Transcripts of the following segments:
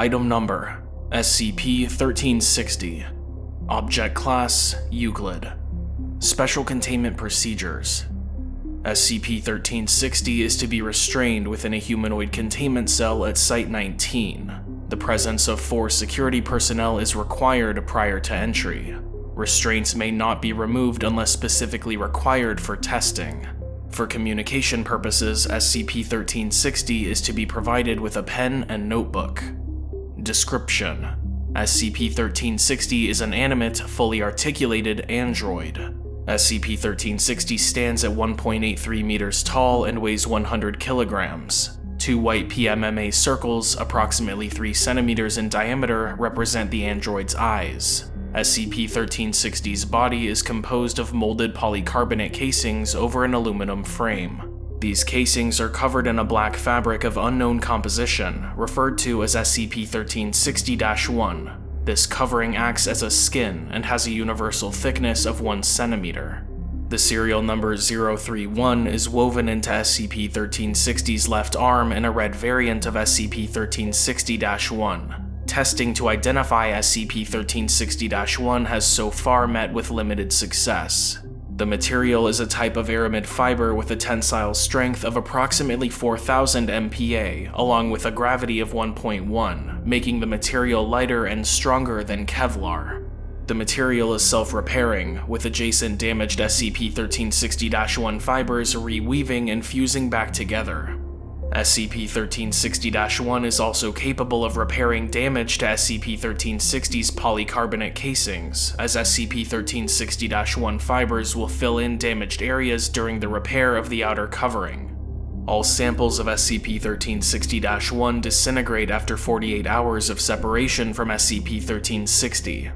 Item Number SCP-1360 Object Class Euclid Special Containment Procedures SCP-1360 is to be restrained within a humanoid containment cell at Site-19. The presence of four security personnel is required prior to entry. Restraints may not be removed unless specifically required for testing. For communication purposes, SCP-1360 is to be provided with a pen and notebook. Description: SCP-1360 is an animate, fully articulated android. SCP-1360 stands at 1.83 meters tall and weighs 100 kilograms. Two white PMMA circles, approximately 3 centimeters in diameter, represent the android's eyes. SCP-1360's body is composed of molded polycarbonate casings over an aluminum frame. These casings are covered in a black fabric of unknown composition, referred to as SCP-1360-1. This covering acts as a skin and has a universal thickness of 1 centimeter. The serial number 031 is woven into SCP-1360's left arm in a red variant of SCP-1360-1. Testing to identify SCP-1360-1 has so far met with limited success. The material is a type of aramid fiber with a tensile strength of approximately 4000 MPa, along with a gravity of 1.1, making the material lighter and stronger than Kevlar. The material is self-repairing, with adjacent damaged SCP-1360-1 fibers reweaving and fusing back together. SCP-1360-1 is also capable of repairing damage to SCP-1360's polycarbonate casings, as SCP-1360-1 fibers will fill in damaged areas during the repair of the outer covering. All samples of SCP-1360-1 disintegrate after 48 hours of separation from SCP-1360.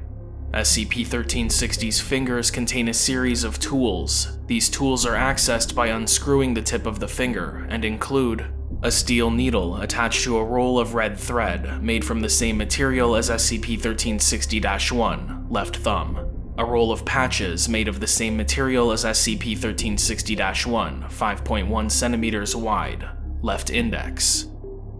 SCP-1360's fingers contain a series of tools. These tools are accessed by unscrewing the tip of the finger and include a steel needle attached to a roll of red thread made from the same material as SCP-1360-1, left thumb. A roll of patches made of the same material as SCP-1360-1, 5.1 centimeters wide, left index.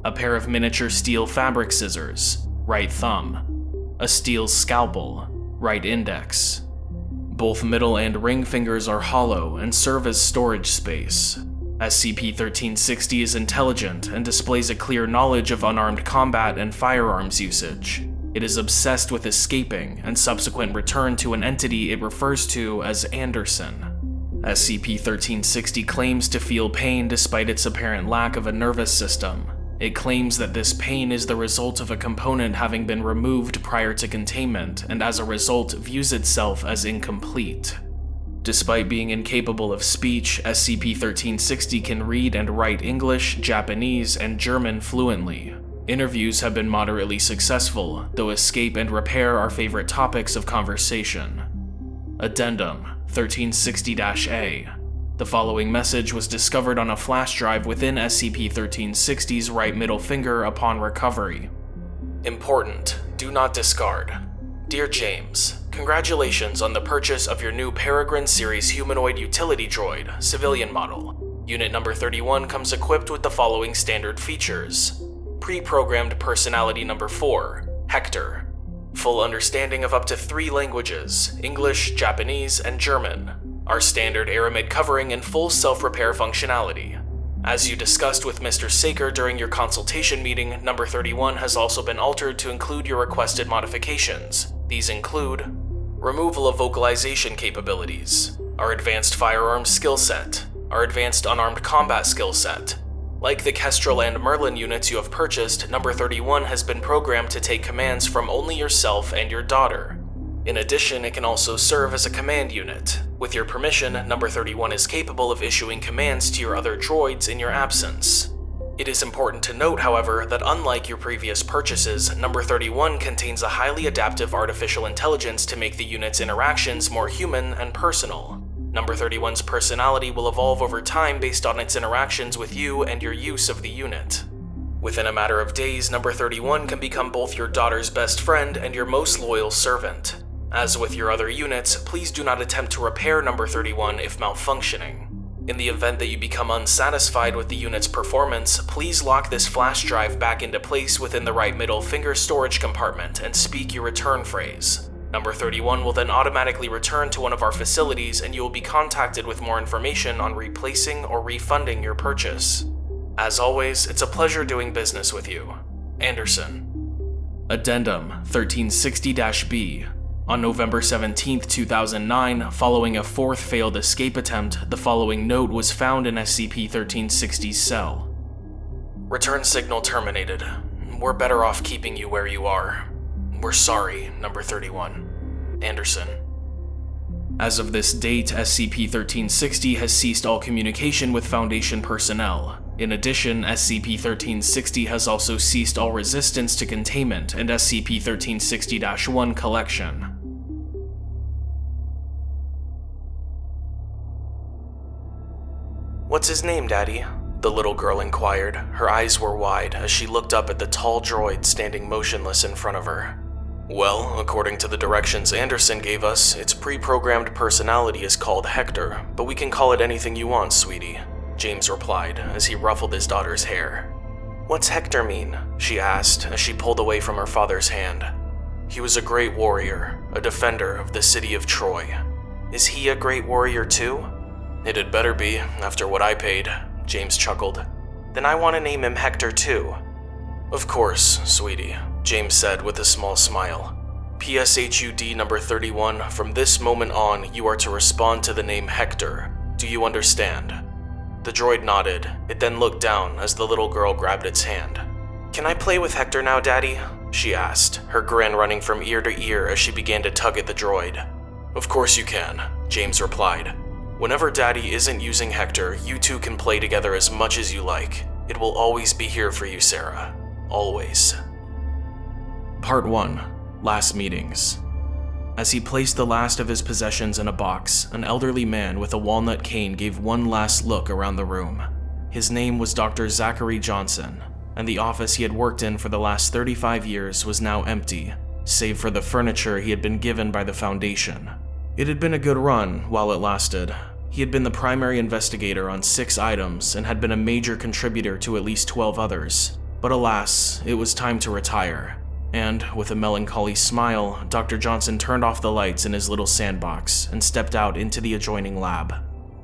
A pair of miniature steel fabric scissors, right thumb. A steel scalpel, right index. Both middle and ring fingers are hollow and serve as storage space. SCP-1360 is intelligent and displays a clear knowledge of unarmed combat and firearms usage. It is obsessed with escaping and subsequent return to an entity it refers to as Anderson. SCP-1360 claims to feel pain despite its apparent lack of a nervous system. It claims that this pain is the result of a component having been removed prior to containment and as a result views itself as incomplete. Despite being incapable of speech, SCP-1360 can read and write English, Japanese, and German fluently. Interviews have been moderately successful, though escape and repair are favorite topics of conversation. Addendum 1360-A The following message was discovered on a flash drive within SCP-1360's right middle finger upon recovery. Important. Do not discard. Dear James, Congratulations on the purchase of your new Peregrine Series humanoid utility droid, civilian model. Unit number 31 comes equipped with the following standard features. Pre-programmed personality number 4, Hector. Full understanding of up to three languages, English, Japanese, and German. Our standard aramid covering and full self-repair functionality. As you discussed with Mr. Saker during your consultation meeting, number 31 has also been altered to include your requested modifications. These include removal of vocalization capabilities, our advanced firearms skill set, our advanced unarmed combat skill set. Like the Kestrel and Merlin units you have purchased, number 31 has been programmed to take commands from only yourself and your daughter. In addition, it can also serve as a command unit. With your permission, number 31 is capable of issuing commands to your other droids in your absence. It is important to note, however, that unlike your previous purchases, number 31 contains a highly adaptive artificial intelligence to make the unit's interactions more human and personal. Number 31's personality will evolve over time based on its interactions with you and your use of the unit. Within a matter of days, number 31 can become both your daughter's best friend and your most loyal servant. As with your other units, please do not attempt to repair number 31 if malfunctioning. In the event that you become unsatisfied with the unit's performance, please lock this flash drive back into place within the right middle finger storage compartment and speak your return phrase. Number 31 will then automatically return to one of our facilities and you will be contacted with more information on replacing or refunding your purchase. As always, it's a pleasure doing business with you. Anderson. Addendum 1360-B on November 17, 2009, following a fourth failed escape attempt, the following note was found in SCP-1360's cell. Return signal terminated. We're better off keeping you where you are. We're sorry, number 31. Anderson. As of this date, SCP-1360 has ceased all communication with Foundation personnel. In addition, SCP-1360 has also ceased all resistance to containment and SCP-1360-1 collection. What's his name, Daddy? The little girl inquired. Her eyes were wide as she looked up at the tall droid standing motionless in front of her. Well, according to the directions Anderson gave us, its pre-programmed personality is called Hector, but we can call it anything you want, sweetie, James replied as he ruffled his daughter's hair. What's Hector mean? she asked as she pulled away from her father's hand. He was a great warrior, a defender of the city of Troy. Is he a great warrior too? It had better be, after what I paid, James chuckled. Then I want to name him Hector too. Of course, sweetie, James said with a small smile. PSHUD number 31, from this moment on, you are to respond to the name Hector. Do you understand? The droid nodded. It then looked down as the little girl grabbed its hand. Can I play with Hector now, Daddy? She asked, her grin running from ear to ear as she began to tug at the droid. Of course you can, James replied. Whenever Daddy isn't using Hector, you two can play together as much as you like. It will always be here for you, Sarah. Always. Part 1 Last Meetings As he placed the last of his possessions in a box, an elderly man with a walnut cane gave one last look around the room. His name was Dr. Zachary Johnson, and the office he had worked in for the last 35 years was now empty, save for the furniture he had been given by the Foundation. It had been a good run while it lasted. He had been the primary investigator on six items and had been a major contributor to at least 12 others. But alas, it was time to retire. And, with a melancholy smile, Dr. Johnson turned off the lights in his little sandbox and stepped out into the adjoining lab.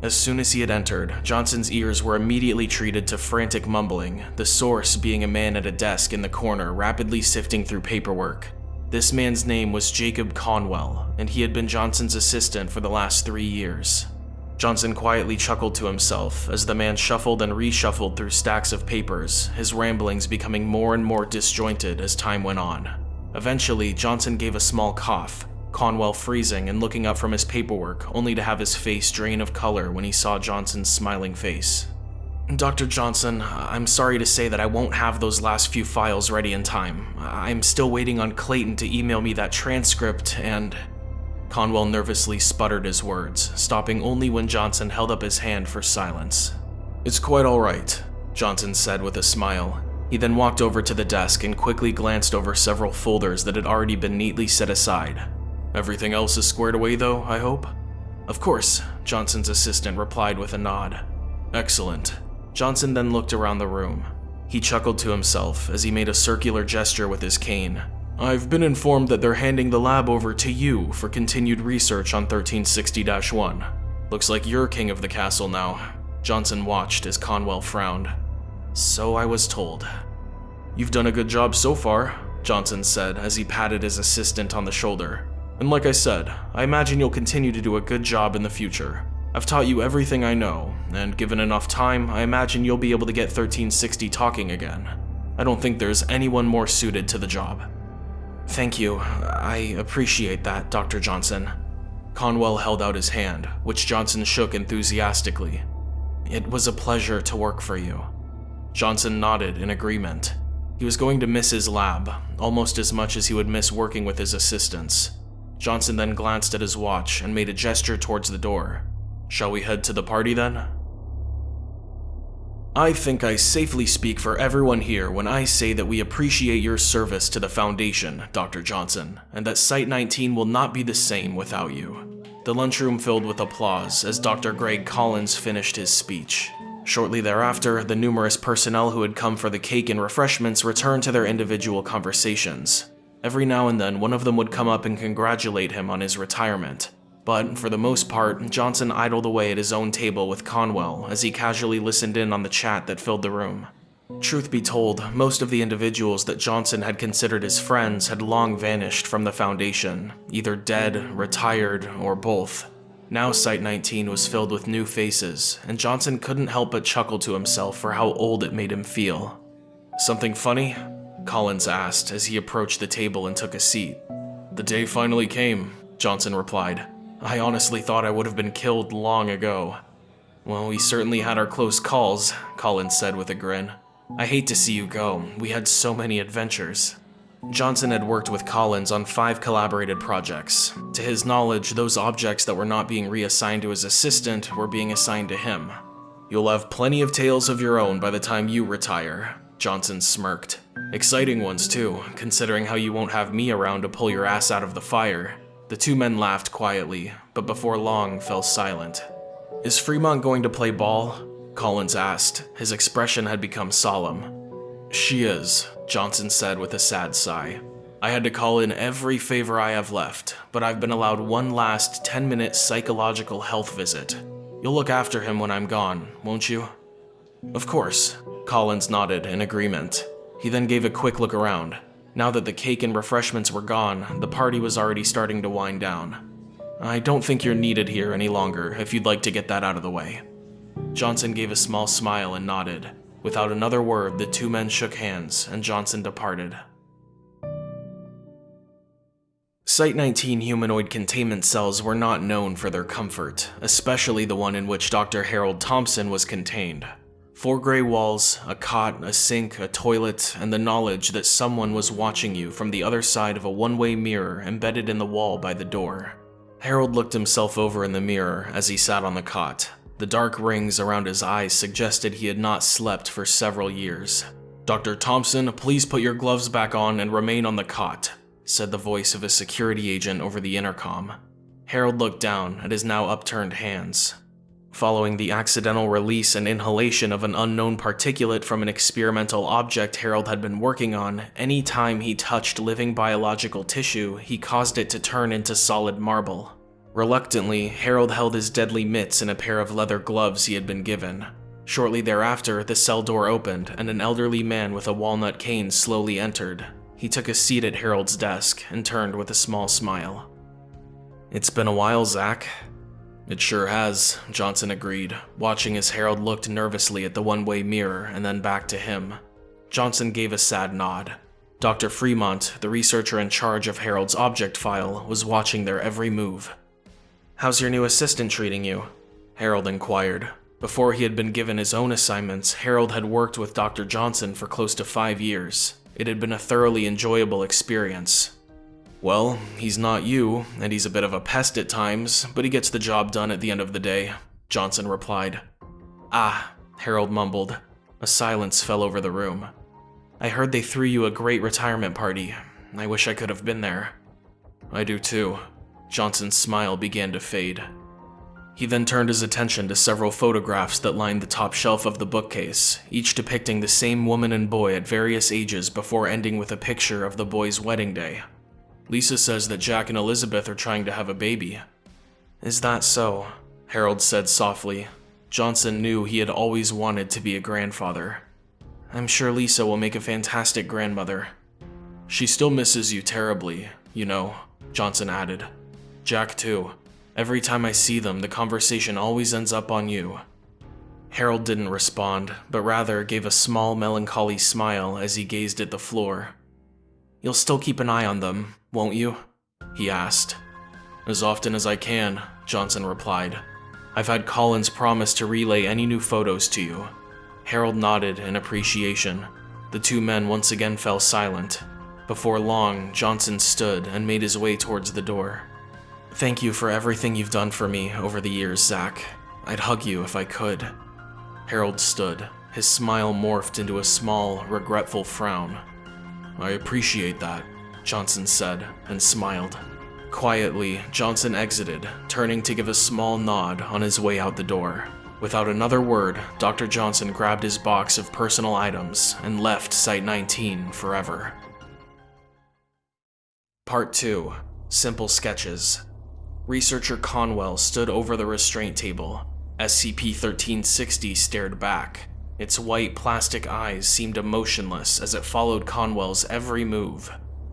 As soon as he had entered, Johnson's ears were immediately treated to frantic mumbling, the source being a man at a desk in the corner rapidly sifting through paperwork. This man's name was Jacob Conwell, and he had been Johnson's assistant for the last three years. Johnson quietly chuckled to himself as the man shuffled and reshuffled through stacks of papers, his ramblings becoming more and more disjointed as time went on. Eventually, Johnson gave a small cough, Conwell freezing and looking up from his paperwork, only to have his face drain of color when he saw Johnson's smiling face. Dr. Johnson, I'm sorry to say that I won't have those last few files ready in time. I'm still waiting on Clayton to email me that transcript and... Conwell nervously sputtered his words, stopping only when Johnson held up his hand for silence. It's quite alright, Johnson said with a smile. He then walked over to the desk and quickly glanced over several folders that had already been neatly set aside. Everything else is squared away though, I hope? Of course, Johnson's assistant replied with a nod. Excellent. Johnson then looked around the room. He chuckled to himself as he made a circular gesture with his cane. I've been informed that they're handing the lab over to you for continued research on 1360-1. Looks like you're king of the castle now. Johnson watched as Conwell frowned. So I was told. You've done a good job so far, Johnson said as he patted his assistant on the shoulder. And like I said, I imagine you'll continue to do a good job in the future. I've taught you everything I know, and given enough time, I imagine you'll be able to get 1360 talking again. I don't think there's anyone more suited to the job. Thank you. I appreciate that, Dr. Johnson. Conwell held out his hand, which Johnson shook enthusiastically. It was a pleasure to work for you. Johnson nodded in agreement. He was going to miss his lab, almost as much as he would miss working with his assistants. Johnson then glanced at his watch and made a gesture towards the door. Shall we head to the party then? I think I safely speak for everyone here when I say that we appreciate your service to the Foundation, Dr. Johnson, and that Site 19 will not be the same without you. The lunchroom filled with applause as Dr. Greg Collins finished his speech. Shortly thereafter, the numerous personnel who had come for the cake and refreshments returned to their individual conversations. Every now and then, one of them would come up and congratulate him on his retirement. But for the most part, Johnson idled away at his own table with Conwell as he casually listened in on the chat that filled the room. Truth be told, most of the individuals that Johnson had considered his friends had long vanished from the Foundation, either dead, retired, or both. Now Site 19 was filled with new faces, and Johnson couldn't help but chuckle to himself for how old it made him feel. Something funny? Collins asked as he approached the table and took a seat. The day finally came, Johnson replied. I honestly thought I would have been killed long ago. Well, we certainly had our close calls, Collins said with a grin. I hate to see you go. We had so many adventures. Johnson had worked with Collins on five collaborated projects. To his knowledge, those objects that were not being reassigned to his assistant were being assigned to him. You'll have plenty of tales of your own by the time you retire, Johnson smirked. Exciting ones too, considering how you won't have me around to pull your ass out of the fire. The two men laughed quietly, but before long fell silent. Is Fremont going to play ball? Collins asked. His expression had become solemn. She is, Johnson said with a sad sigh. I had to call in every favor I have left, but I've been allowed one last 10 minute psychological health visit. You'll look after him when I'm gone, won't you? Of course, Collins nodded in agreement. He then gave a quick look around. Now that the cake and refreshments were gone, the party was already starting to wind down. I don't think you're needed here any longer if you'd like to get that out of the way. Johnson gave a small smile and nodded. Without another word, the two men shook hands and Johnson departed. Site 19 humanoid containment cells were not known for their comfort, especially the one in which Dr. Harold Thompson was contained. Four gray walls, a cot, a sink, a toilet, and the knowledge that someone was watching you from the other side of a one-way mirror embedded in the wall by the door. Harold looked himself over in the mirror as he sat on the cot. The dark rings around his eyes suggested he had not slept for several years. Dr. Thompson, please put your gloves back on and remain on the cot, said the voice of a security agent over the intercom. Harold looked down at his now upturned hands. Following the accidental release and inhalation of an unknown particulate from an experimental object Harold had been working on, any time he touched living biological tissue, he caused it to turn into solid marble. Reluctantly, Harold held his deadly mitts in a pair of leather gloves he had been given. Shortly thereafter, the cell door opened and an elderly man with a walnut cane slowly entered. He took a seat at Harold's desk and turned with a small smile. It's been a while, Zach, it sure has, Johnson agreed, watching as Harold looked nervously at the one-way mirror and then back to him. Johnson gave a sad nod. Dr. Fremont, the researcher in charge of Harold's object file, was watching their every move. How's your new assistant treating you? Harold inquired. Before he had been given his own assignments, Harold had worked with Dr. Johnson for close to five years. It had been a thoroughly enjoyable experience. Well, he's not you, and he's a bit of a pest at times, but he gets the job done at the end of the day, Johnson replied. Ah, Harold mumbled. A silence fell over the room. I heard they threw you a great retirement party. I wish I could have been there. I do too. Johnson's smile began to fade. He then turned his attention to several photographs that lined the top shelf of the bookcase, each depicting the same woman and boy at various ages before ending with a picture of the boy's wedding day. Lisa says that Jack and Elizabeth are trying to have a baby. Is that so? Harold said softly. Johnson knew he had always wanted to be a grandfather. I'm sure Lisa will make a fantastic grandmother. She still misses you terribly, you know, Johnson added. Jack too. Every time I see them, the conversation always ends up on you. Harold didn't respond, but rather gave a small melancholy smile as he gazed at the floor. You'll still keep an eye on them, won't you? He asked. As often as I can, Johnson replied. I've had Collins promise to relay any new photos to you. Harold nodded in appreciation. The two men once again fell silent. Before long, Johnson stood and made his way towards the door. Thank you for everything you've done for me over the years, Zach. I'd hug you if I could. Harold stood. His smile morphed into a small, regretful frown. I appreciate that, Johnson said and smiled. Quietly, Johnson exited, turning to give a small nod on his way out the door. Without another word, Dr. Johnson grabbed his box of personal items and left Site 19 forever. Part 2 Simple Sketches Researcher Conwell stood over the restraint table. SCP 1360 stared back. Its white plastic eyes seemed emotionless as it followed Conwell's every move.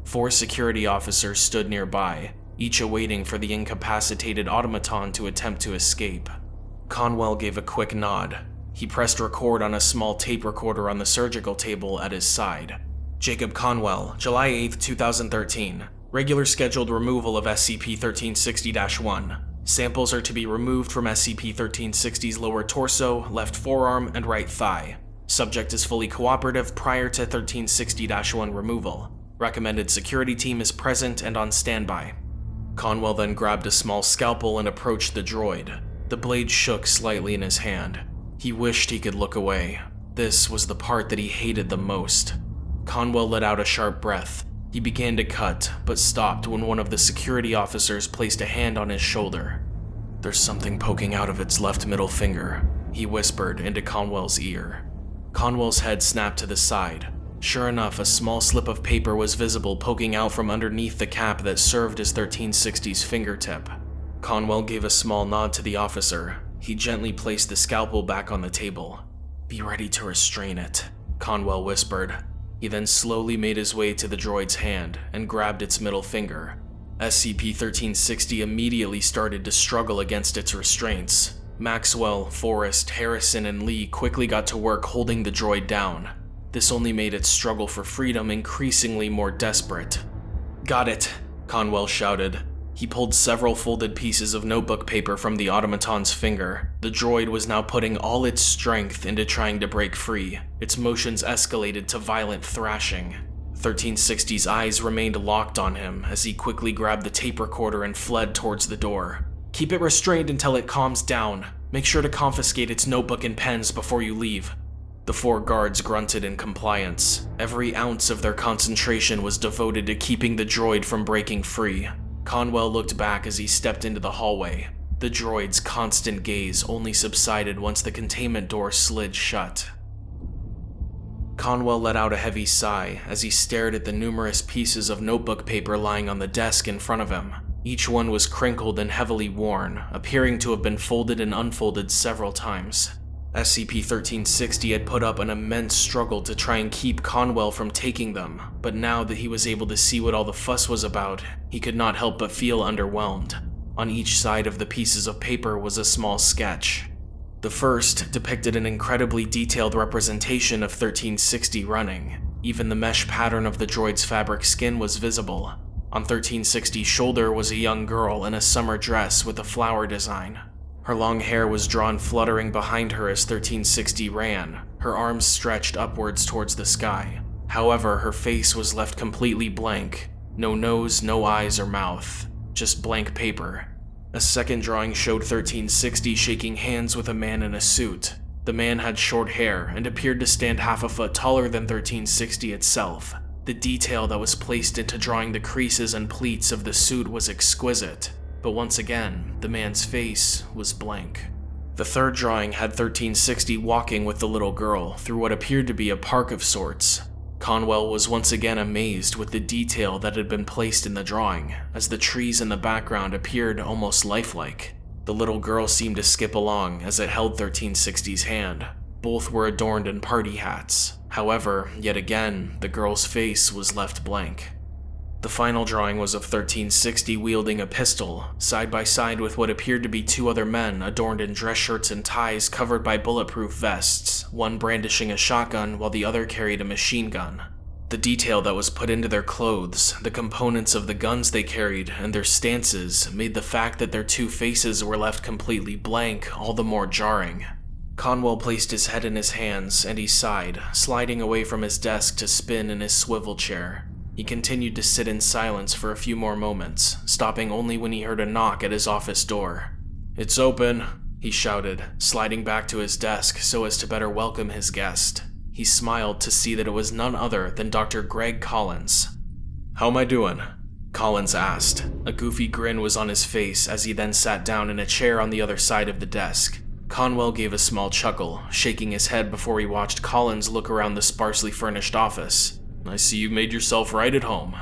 Four security officers stood nearby, each awaiting for the incapacitated automaton to attempt to escape. Conwell gave a quick nod. He pressed record on a small tape recorder on the surgical table at his side. Jacob Conwell, July 8, 2013. Regular scheduled removal of SCP-1360-1. Samples are to be removed from SCP-1360's lower torso, left forearm, and right thigh. Subject is fully cooperative prior to 1360-1 removal. Recommended security team is present and on standby. Conwell then grabbed a small scalpel and approached the droid. The blade shook slightly in his hand. He wished he could look away. This was the part that he hated the most. Conwell let out a sharp breath. He began to cut, but stopped when one of the security officers placed a hand on his shoulder. There's something poking out of its left middle finger, he whispered into Conwell's ear. Conwell's head snapped to the side. Sure enough, a small slip of paper was visible poking out from underneath the cap that served as 1360's fingertip. Conwell gave a small nod to the officer. He gently placed the scalpel back on the table. Be ready to restrain it, Conwell whispered. He then slowly made his way to the droid's hand and grabbed its middle finger. SCP-1360 immediately started to struggle against its restraints. Maxwell, Forrest, Harrison, and Lee quickly got to work holding the droid down. This only made its struggle for freedom increasingly more desperate. Got it, Conwell shouted. He pulled several folded pieces of notebook paper from the automaton's finger. The droid was now putting all its strength into trying to break free. Its motions escalated to violent thrashing. 1360's eyes remained locked on him as he quickly grabbed the tape recorder and fled towards the door. Keep it restrained until it calms down. Make sure to confiscate its notebook and pens before you leave. The four guards grunted in compliance. Every ounce of their concentration was devoted to keeping the droid from breaking free. Conwell looked back as he stepped into the hallway. The droid's constant gaze only subsided once the containment door slid shut. Conwell let out a heavy sigh as he stared at the numerous pieces of notebook paper lying on the desk in front of him. Each one was crinkled and heavily worn, appearing to have been folded and unfolded several times. SCP-1360 had put up an immense struggle to try and keep Conwell from taking them, but now that he was able to see what all the fuss was about, he could not help but feel underwhelmed. On each side of the pieces of paper was a small sketch. The first depicted an incredibly detailed representation of 1360 running. Even the mesh pattern of the droid's fabric skin was visible. On 1360's shoulder was a young girl in a summer dress with a flower design. Her long hair was drawn fluttering behind her as 1360 ran, her arms stretched upwards towards the sky. However, her face was left completely blank. No nose, no eyes or mouth, just blank paper. A second drawing showed 1360 shaking hands with a man in a suit. The man had short hair and appeared to stand half a foot taller than 1360 itself. The detail that was placed into drawing the creases and pleats of the suit was exquisite. But once again, the man's face was blank. The third drawing had 1360 walking with the little girl through what appeared to be a park of sorts. Conwell was once again amazed with the detail that had been placed in the drawing, as the trees in the background appeared almost lifelike. The little girl seemed to skip along as it held 1360's hand. Both were adorned in party hats. However, yet again, the girl's face was left blank. The final drawing was of 1360 wielding a pistol, side by side with what appeared to be two other men adorned in dress shirts and ties covered by bulletproof vests, one brandishing a shotgun while the other carried a machine gun. The detail that was put into their clothes, the components of the guns they carried, and their stances made the fact that their two faces were left completely blank all the more jarring. Conwell placed his head in his hands and he sighed, sliding away from his desk to spin in his swivel chair. He continued to sit in silence for a few more moments, stopping only when he heard a knock at his office door. It's open, he shouted, sliding back to his desk so as to better welcome his guest. He smiled to see that it was none other than Dr. Greg Collins. How am I doing? Collins asked. A goofy grin was on his face as he then sat down in a chair on the other side of the desk. Conwell gave a small chuckle, shaking his head before he watched Collins look around the sparsely furnished office. I see you've made yourself right at home.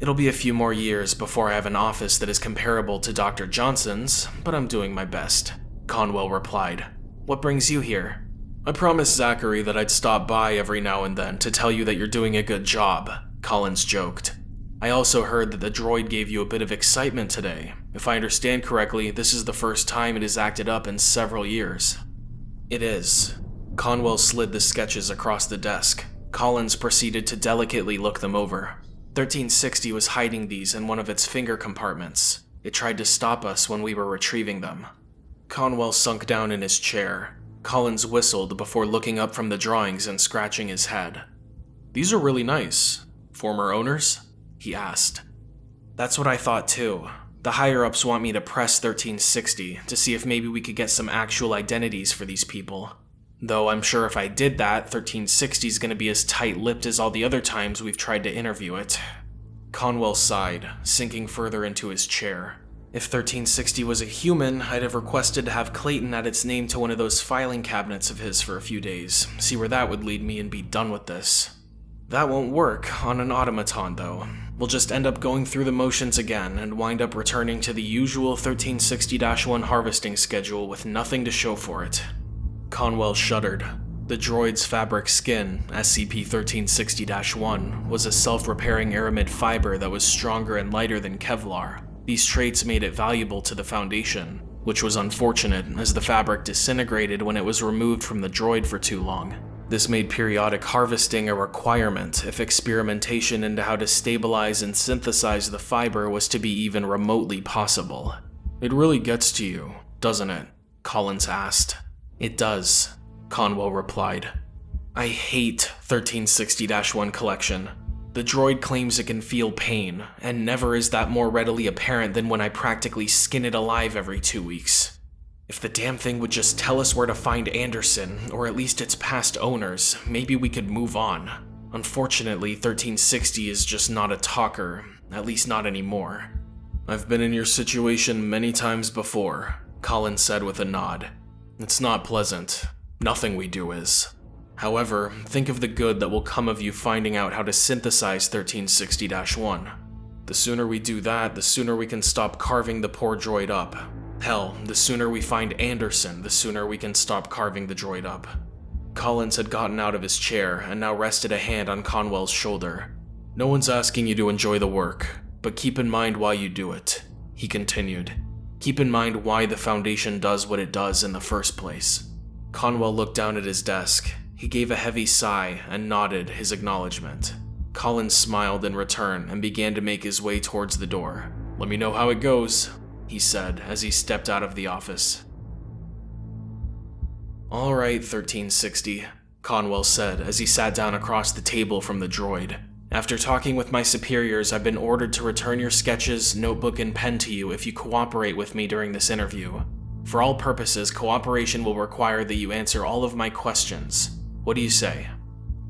It'll be a few more years before I have an office that is comparable to Dr. Johnson's, but I'm doing my best. Conwell replied. What brings you here? I promised Zachary that I'd stop by every now and then to tell you that you're doing a good job, Collins joked. I also heard that the droid gave you a bit of excitement today. If I understand correctly, this is the first time it has acted up in several years. It is. Conwell slid the sketches across the desk. Collins proceeded to delicately look them over. 1360 was hiding these in one of its finger compartments. It tried to stop us when we were retrieving them. Conwell sunk down in his chair. Collins whistled before looking up from the drawings and scratching his head. These are really nice. Former owners? He asked. That's what I thought too. The higher ups want me to press 1360 to see if maybe we could get some actual identities for these people. Though I'm sure if I did that, 1360 is going to be as tight lipped as all the other times we've tried to interview it. Conwell sighed, sinking further into his chair. If 1360 was a human, I'd have requested to have Clayton add its name to one of those filing cabinets of his for a few days, see where that would lead me and be done with this. That won't work on an automaton, though. We'll just end up going through the motions again and wind up returning to the usual 1360 1 harvesting schedule with nothing to show for it. Conwell shuddered. The droid's fabric skin, SCP-1360-1, was a self-repairing aramid fiber that was stronger and lighter than Kevlar. These traits made it valuable to the Foundation, which was unfortunate as the fabric disintegrated when it was removed from the droid for too long. This made periodic harvesting a requirement if experimentation into how to stabilize and synthesize the fiber was to be even remotely possible. It really gets to you, doesn't it? Collins asked. It does, Conwell replied. I hate 1360-1 collection. The droid claims it can feel pain, and never is that more readily apparent than when I practically skin it alive every two weeks. If the damn thing would just tell us where to find Anderson, or at least its past owners, maybe we could move on. Unfortunately, 1360 is just not a talker, at least not anymore. I've been in your situation many times before, Collins said with a nod. It's not pleasant. Nothing we do is. However, think of the good that will come of you finding out how to synthesize 1360-1. The sooner we do that, the sooner we can stop carving the poor droid up. Hell, the sooner we find Anderson, the sooner we can stop carving the droid up. Collins had gotten out of his chair and now rested a hand on Conwell's shoulder. No one's asking you to enjoy the work, but keep in mind why you do it, he continued. Keep in mind why the Foundation does what it does in the first place. Conwell looked down at his desk. He gave a heavy sigh and nodded his acknowledgement. Collins smiled in return and began to make his way towards the door. Let me know how it goes, he said as he stepped out of the office. Alright, 1360, Conwell said as he sat down across the table from the droid. After talking with my superiors, I've been ordered to return your sketches, notebook, and pen to you if you cooperate with me during this interview. For all purposes, cooperation will require that you answer all of my questions. What do you say?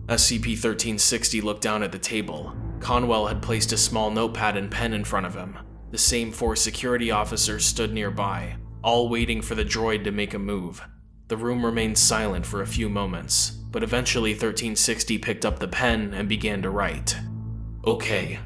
SCP-1360 looked down at the table. Conwell had placed a small notepad and pen in front of him. The same four security officers stood nearby, all waiting for the droid to make a move. The room remained silent for a few moments, but eventually 1360 picked up the pen and began to write. Okay.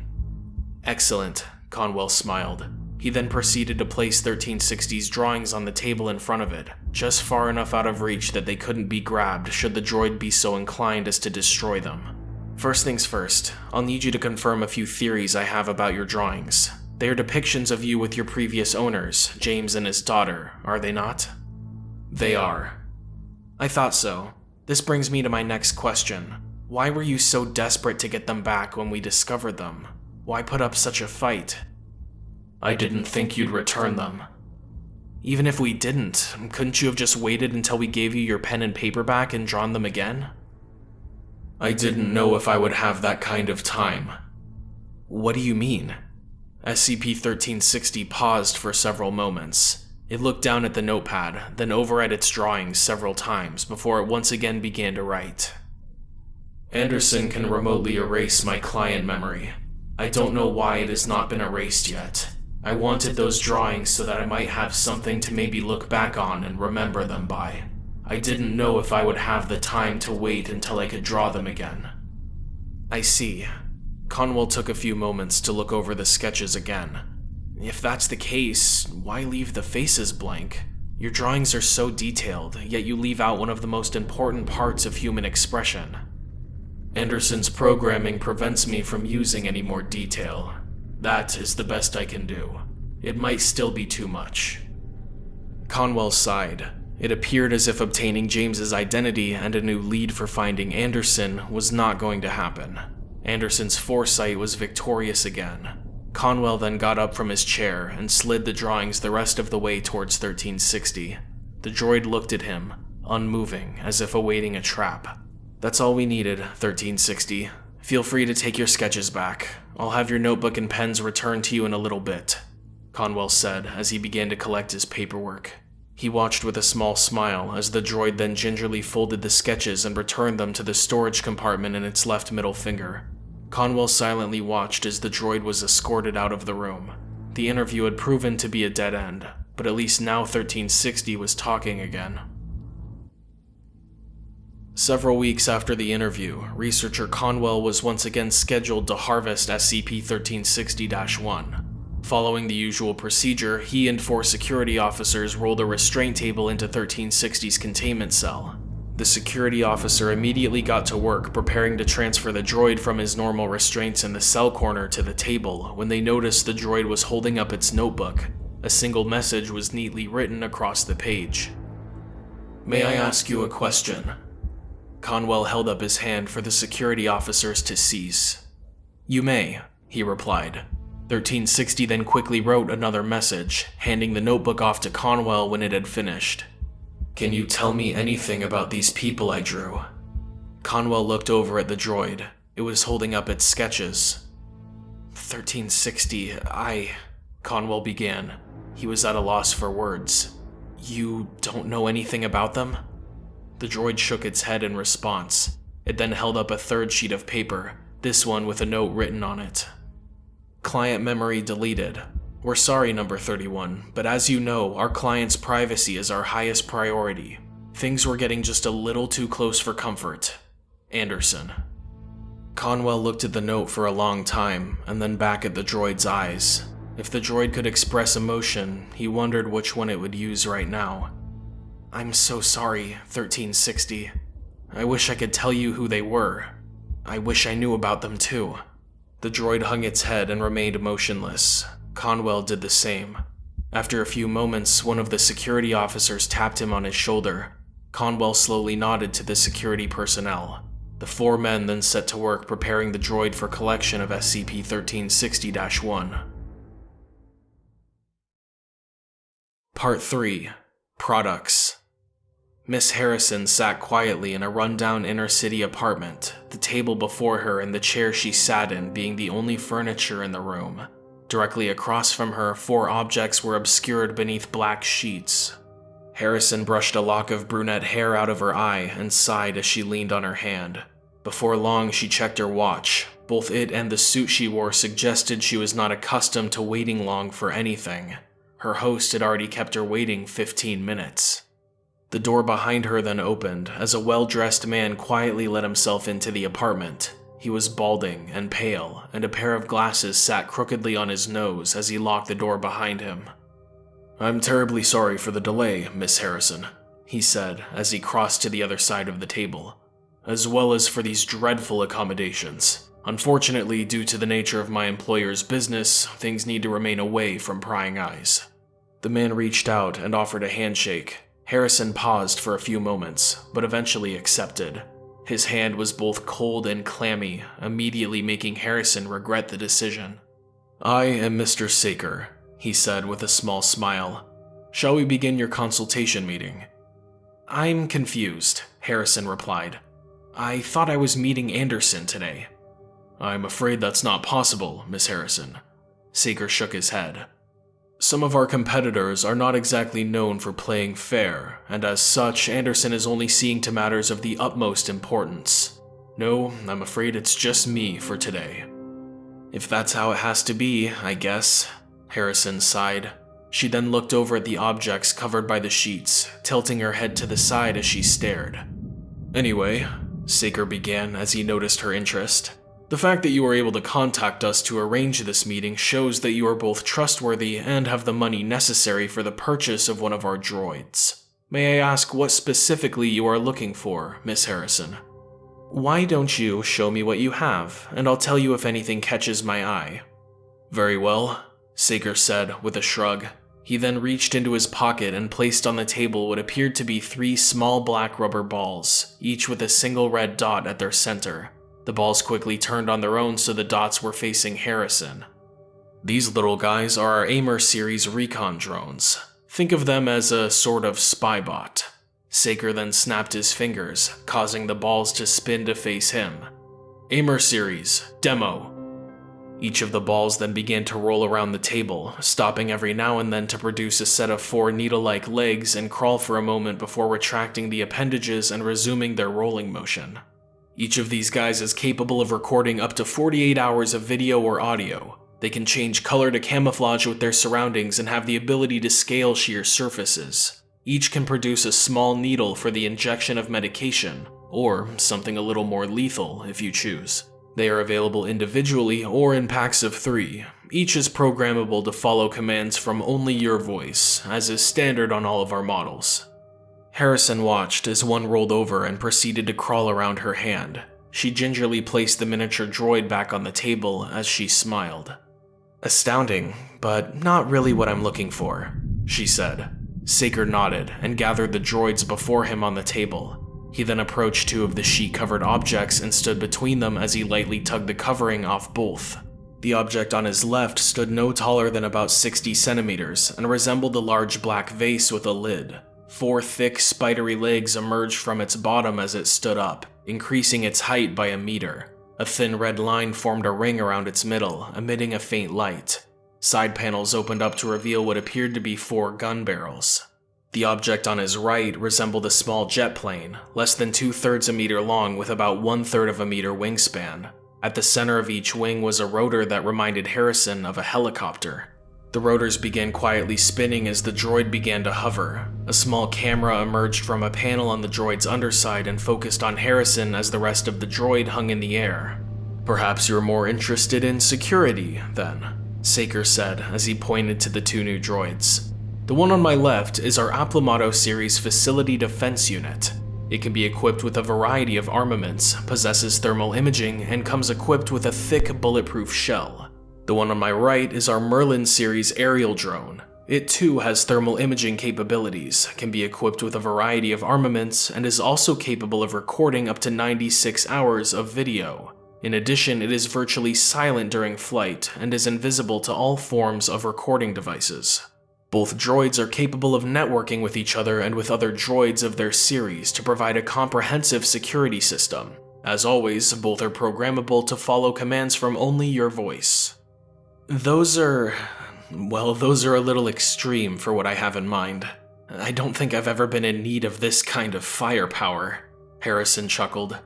Excellent, Conwell smiled. He then proceeded to place 1360's drawings on the table in front of it, just far enough out of reach that they couldn't be grabbed should the droid be so inclined as to destroy them. First things first, I'll need you to confirm a few theories I have about your drawings. They are depictions of you with your previous owners, James and his daughter, are they not? They are. I thought so. This brings me to my next question. Why were you so desperate to get them back when we discovered them? Why put up such a fight? I didn't think you'd return them. Even if we didn't, couldn't you have just waited until we gave you your pen and paper back and drawn them again? I didn't know if I would have that kind of time. What do you mean? SCP-1360 paused for several moments. It looked down at the notepad, then over at its drawings several times before it once again began to write. Anderson can remotely erase my client memory. I don't know why it has not been erased yet. I wanted those drawings so that I might have something to maybe look back on and remember them by. I didn't know if I would have the time to wait until I could draw them again. I see. Conwell took a few moments to look over the sketches again. If that's the case, why leave the faces blank? Your drawings are so detailed, yet you leave out one of the most important parts of human expression Anderson's programming prevents me from using any more detail. That is the best I can do. It might still be too much. Conwell sighed. It appeared as if obtaining James's identity and a new lead for finding Anderson was not going to happen. Anderson's foresight was victorious again. Conwell then got up from his chair and slid the drawings the rest of the way towards 1360. The droid looked at him, unmoving, as if awaiting a trap. That's all we needed, 1360. Feel free to take your sketches back. I'll have your notebook and pens returned to you in a little bit, Conwell said as he began to collect his paperwork. He watched with a small smile as the droid then gingerly folded the sketches and returned them to the storage compartment in its left middle finger. Conwell silently watched as the droid was escorted out of the room. The interview had proven to be a dead end, but at least now 1360 was talking again. Several weeks after the interview, researcher Conwell was once again scheduled to harvest SCP-1360-1. Following the usual procedure, he and four security officers rolled a restraint table into 1360's containment cell. The security officer immediately got to work preparing to transfer the droid from his normal restraints in the cell corner to the table when they noticed the droid was holding up its notebook. A single message was neatly written across the page. May I ask you a question? Conwell held up his hand for the security officers to seize. You may, he replied. 1360 then quickly wrote another message, handing the notebook off to Conwell when it had finished. Can you tell me anything about these people I drew? Conwell looked over at the droid. It was holding up its sketches. 1360, I... Conwell began. He was at a loss for words. You don't know anything about them? The droid shook its head in response. It then held up a third sheet of paper, this one with a note written on it. Client memory deleted. We're sorry, number 31, but as you know, our client's privacy is our highest priority. Things were getting just a little too close for comfort. Anderson. Conwell looked at the note for a long time, and then back at the droid's eyes. If the droid could express emotion, he wondered which one it would use right now. I'm so sorry, 1360. I wish I could tell you who they were. I wish I knew about them too. The droid hung its head and remained motionless. Conwell did the same. After a few moments, one of the security officers tapped him on his shoulder. Conwell slowly nodded to the security personnel. The four men then set to work preparing the droid for collection of SCP-1360-1. Part 3 Products Miss Harrison sat quietly in a rundown inner city apartment, the table before her and the chair she sat in being the only furniture in the room. Directly across from her, four objects were obscured beneath black sheets. Harrison brushed a lock of brunette hair out of her eye and sighed as she leaned on her hand. Before long, she checked her watch. Both it and the suit she wore suggested she was not accustomed to waiting long for anything. Her host had already kept her waiting 15 minutes. The door behind her then opened as a well-dressed man quietly let himself into the apartment. He was balding and pale, and a pair of glasses sat crookedly on his nose as he locked the door behind him. I'm terribly sorry for the delay, Miss Harrison, he said as he crossed to the other side of the table, as well as for these dreadful accommodations. Unfortunately, due to the nature of my employer's business, things need to remain away from prying eyes. The man reached out and offered a handshake, Harrison paused for a few moments, but eventually accepted. His hand was both cold and clammy, immediately making Harrison regret the decision. I am Mr. Saker, he said with a small smile. Shall we begin your consultation meeting? I'm confused, Harrison replied. I thought I was meeting Anderson today. I'm afraid that's not possible, Miss Harrison. Saker shook his head. Some of our competitors are not exactly known for playing fair, and as such, Anderson is only seeing to matters of the utmost importance. No, I'm afraid it's just me for today. If that's how it has to be, I guess, Harrison sighed. She then looked over at the objects covered by the sheets, tilting her head to the side as she stared. Anyway, Saker began as he noticed her interest. The fact that you were able to contact us to arrange this meeting shows that you are both trustworthy and have the money necessary for the purchase of one of our droids. May I ask what specifically you are looking for, Miss Harrison? Why don't you show me what you have, and I'll tell you if anything catches my eye. Very well, Saker said with a shrug. He then reached into his pocket and placed on the table what appeared to be three small black rubber balls, each with a single red dot at their center. The balls quickly turned on their own so the dots were facing Harrison. These little guys are our Amur series recon drones. Think of them as a sort of spy bot. Saker then snapped his fingers, causing the balls to spin to face him. Amur series, demo, each of the balls then began to roll around the table, stopping every now and then to produce a set of four needle-like legs and crawl for a moment before retracting the appendages and resuming their rolling motion. Each of these guys is capable of recording up to 48 hours of video or audio. They can change color to camouflage with their surroundings and have the ability to scale sheer surfaces. Each can produce a small needle for the injection of medication, or something a little more lethal if you choose. They are available individually or in packs of three. Each is programmable to follow commands from only your voice, as is standard on all of our models. Harrison watched as one rolled over and proceeded to crawl around her hand. She gingerly placed the miniature droid back on the table as she smiled. Astounding, but not really what I'm looking for, she said. Saker nodded and gathered the droids before him on the table. He then approached two of the sheet-covered objects and stood between them as he lightly tugged the covering off both. The object on his left stood no taller than about 60 centimeters and resembled a large black vase with a lid. Four thick, spidery legs emerged from its bottom as it stood up, increasing its height by a meter. A thin red line formed a ring around its middle, emitting a faint light. Side panels opened up to reveal what appeared to be four gun barrels. The object on his right resembled a small jet plane, less than two-thirds a meter long with about one-third of a meter wingspan. At the center of each wing was a rotor that reminded Harrison of a helicopter. The rotors began quietly spinning as the droid began to hover. A small camera emerged from a panel on the droid's underside and focused on Harrison as the rest of the droid hung in the air. Perhaps you're more interested in security, then, Saker said as he pointed to the two new droids. The one on my left is our Aplomado series Facility Defense Unit. It can be equipped with a variety of armaments, possesses thermal imaging, and comes equipped with a thick bulletproof shell. The one on my right is our Merlin series aerial drone. It too has thermal imaging capabilities, can be equipped with a variety of armaments, and is also capable of recording up to 96 hours of video. In addition, it is virtually silent during flight and is invisible to all forms of recording devices. Both droids are capable of networking with each other and with other droids of their series to provide a comprehensive security system. As always, both are programmable to follow commands from only your voice. Those are... well, those are a little extreme for what I have in mind. I don't think I've ever been in need of this kind of firepower, Harrison chuckled.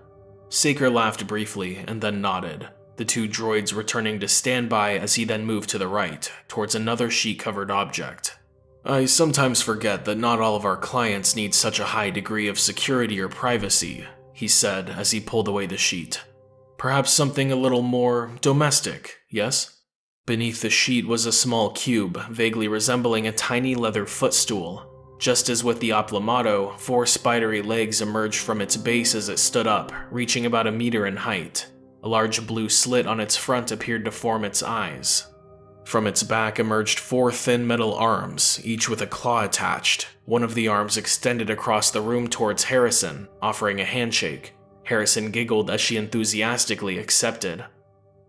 Saker laughed briefly and then nodded, the two droids returning to standby as he then moved to the right, towards another sheet-covered object. I sometimes forget that not all of our clients need such a high degree of security or privacy, he said as he pulled away the sheet. Perhaps something a little more domestic, yes? Beneath the sheet was a small cube, vaguely resembling a tiny leather footstool. Just as with the Aplomado, four spidery legs emerged from its base as it stood up, reaching about a meter in height. A large blue slit on its front appeared to form its eyes. From its back emerged four thin metal arms, each with a claw attached. One of the arms extended across the room towards Harrison, offering a handshake. Harrison giggled as she enthusiastically accepted.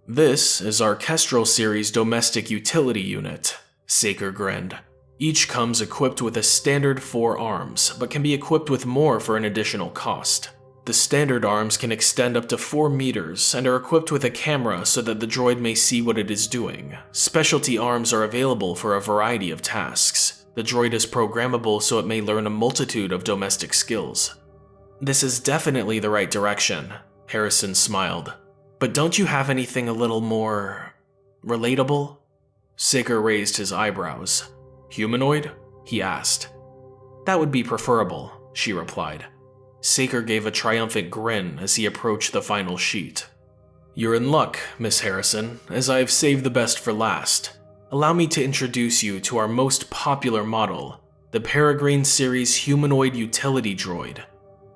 This is our Kestrel Series Domestic Utility Unit, Saker grinned. Each comes equipped with a standard four arms, but can be equipped with more for an additional cost. The standard arms can extend up to 4 meters and are equipped with a camera so that the droid may see what it is doing. Specialty arms are available for a variety of tasks. The droid is programmable so it may learn a multitude of domestic skills. This is definitely the right direction, Harrison smiled. But don't you have anything a little more Relatable? Saker raised his eyebrows. Humanoid? he asked. That would be preferable, she replied. Saker gave a triumphant grin as he approached the final sheet. You're in luck, Miss Harrison, as I have saved the best for last. Allow me to introduce you to our most popular model, the Peregrine Series Humanoid Utility Droid.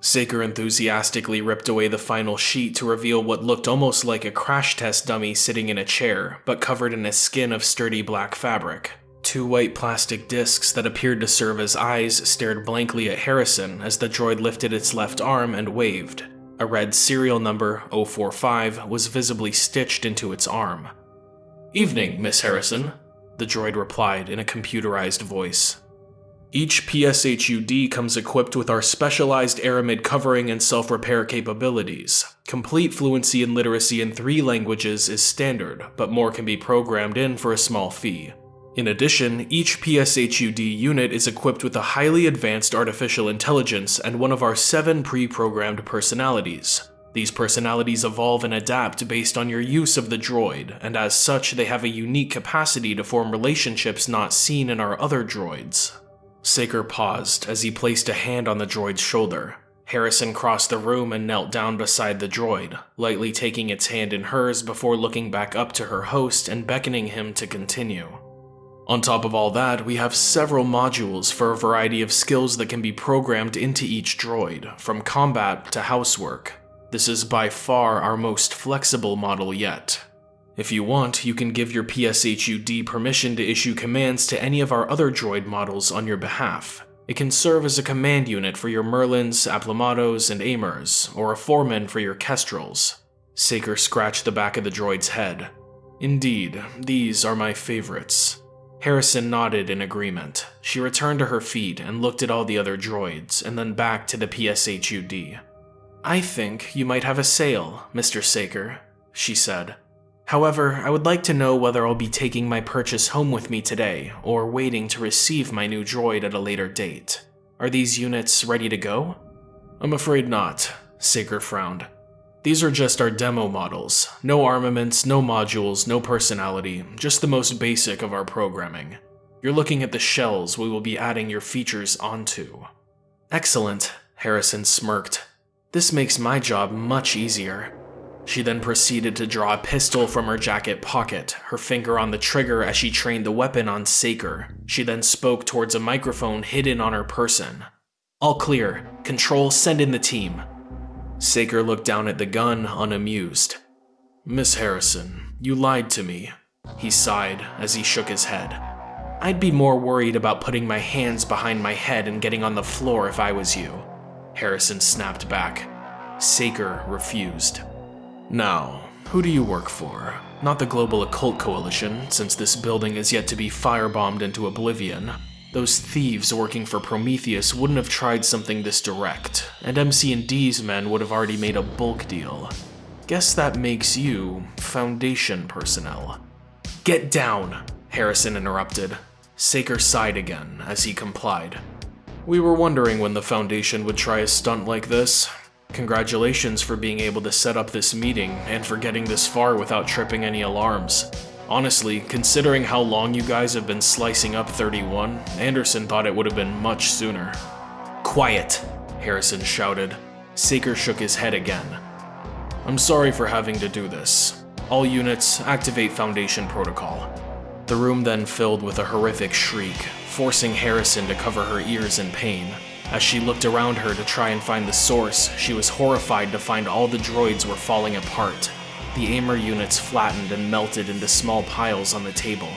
Saker enthusiastically ripped away the final sheet to reveal what looked almost like a crash test dummy sitting in a chair, but covered in a skin of sturdy black fabric. Two white plastic discs that appeared to serve as eyes stared blankly at Harrison as the droid lifted its left arm and waved. A red serial number, 045, was visibly stitched into its arm. Evening, Miss Harrison, the droid replied in a computerized voice. Each PSHUD comes equipped with our specialized aramid covering and self-repair capabilities. Complete fluency and literacy in three languages is standard, but more can be programmed in for a small fee. In addition, each PSHUD unit is equipped with a highly advanced artificial intelligence and one of our seven pre-programmed personalities. These personalities evolve and adapt based on your use of the droid, and as such they have a unique capacity to form relationships not seen in our other droids. Saker paused as he placed a hand on the droid's shoulder. Harrison crossed the room and knelt down beside the droid, lightly taking its hand in hers before looking back up to her host and beckoning him to continue. On top of all that, we have several modules for a variety of skills that can be programmed into each droid, from combat to housework. This is by far our most flexible model yet. If you want, you can give your PSHUD permission to issue commands to any of our other droid models on your behalf. It can serve as a command unit for your Merlins, Aplomados, and Amurs, or a foreman for your Kestrels. Saker scratched the back of the droid's head. Indeed, these are my favorites. Harrison nodded in agreement. She returned to her feet and looked at all the other droids, and then back to the PSHUD. I think you might have a sale, Mr. Saker, she said. However, I would like to know whether I'll be taking my purchase home with me today, or waiting to receive my new droid at a later date. Are these units ready to go? I'm afraid not, Saker frowned. These are just our demo models. No armaments, no modules, no personality, just the most basic of our programming. You're looking at the shells we will be adding your features onto. Excellent, Harrison smirked. This makes my job much easier. She then proceeded to draw a pistol from her jacket pocket, her finger on the trigger as she trained the weapon on Saker. She then spoke towards a microphone hidden on her person. All clear. Control, send in the team. Saker looked down at the gun, unamused. Miss Harrison, you lied to me, he sighed as he shook his head. I'd be more worried about putting my hands behind my head and getting on the floor if I was you. Harrison snapped back. Saker refused. Now, who do you work for? Not the Global Occult Coalition, since this building is yet to be firebombed into oblivion. Those thieves working for Prometheus wouldn't have tried something this direct, and MC&D's men would have already made a bulk deal. Guess that makes you Foundation personnel. Get down, Harrison interrupted. Saker sighed again as he complied. We were wondering when the Foundation would try a stunt like this. Congratulations for being able to set up this meeting and for getting this far without tripping any alarms. Honestly, considering how long you guys have been slicing up 31, Anderson thought it would have been much sooner. Quiet, Harrison shouted. Saker shook his head again. I'm sorry for having to do this. All units, activate Foundation Protocol. The room then filled with a horrific shriek, forcing Harrison to cover her ears in pain. As she looked around her to try and find the source, she was horrified to find all the droids were falling apart, the Amur units flattened and melted into small piles on the table.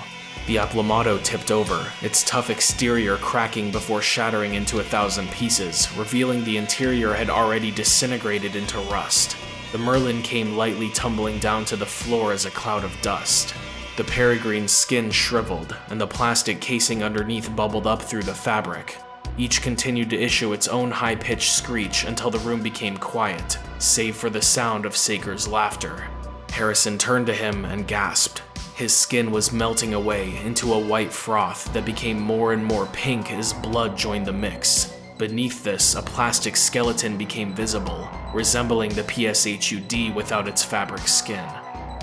The Aplomado tipped over, its tough exterior cracking before shattering into a thousand pieces, revealing the interior had already disintegrated into rust. The Merlin came lightly tumbling down to the floor as a cloud of dust. The Peregrine's skin shriveled, and the plastic casing underneath bubbled up through the fabric. Each continued to issue its own high-pitched screech until the room became quiet, save for the sound of Saker's laughter. Harrison turned to him and gasped. His skin was melting away into a white froth that became more and more pink as blood joined the mix. Beneath this, a plastic skeleton became visible, resembling the PSHUD without its fabric skin.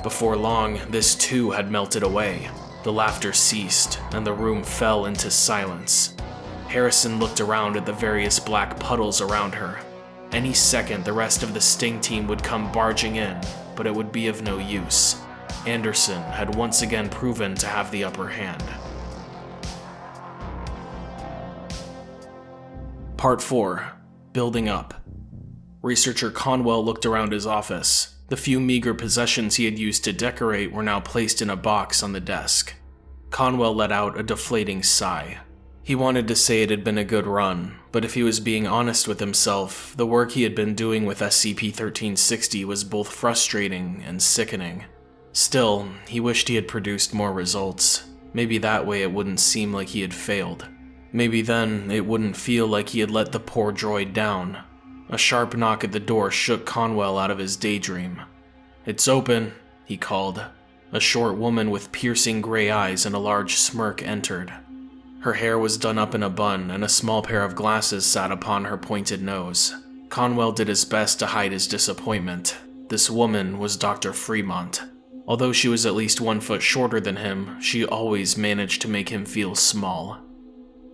Before long, this too had melted away. The laughter ceased, and the room fell into silence. Harrison looked around at the various black puddles around her. Any second, the rest of the Sting team would come barging in, but it would be of no use. Anderson had once again proven to have the upper hand. Part 4 Building Up Researcher Conwell looked around his office. The few meager possessions he had used to decorate were now placed in a box on the desk. Conwell let out a deflating sigh. He wanted to say it had been a good run, but if he was being honest with himself, the work he had been doing with SCP-1360 was both frustrating and sickening. Still, he wished he had produced more results. Maybe that way it wouldn't seem like he had failed. Maybe then it wouldn't feel like he had let the poor droid down. A sharp knock at the door shook Conwell out of his daydream. It's open, he called. A short woman with piercing gray eyes and a large smirk entered. Her hair was done up in a bun, and a small pair of glasses sat upon her pointed nose. Conwell did his best to hide his disappointment. This woman was Dr. Fremont. Although she was at least one foot shorter than him, she always managed to make him feel small.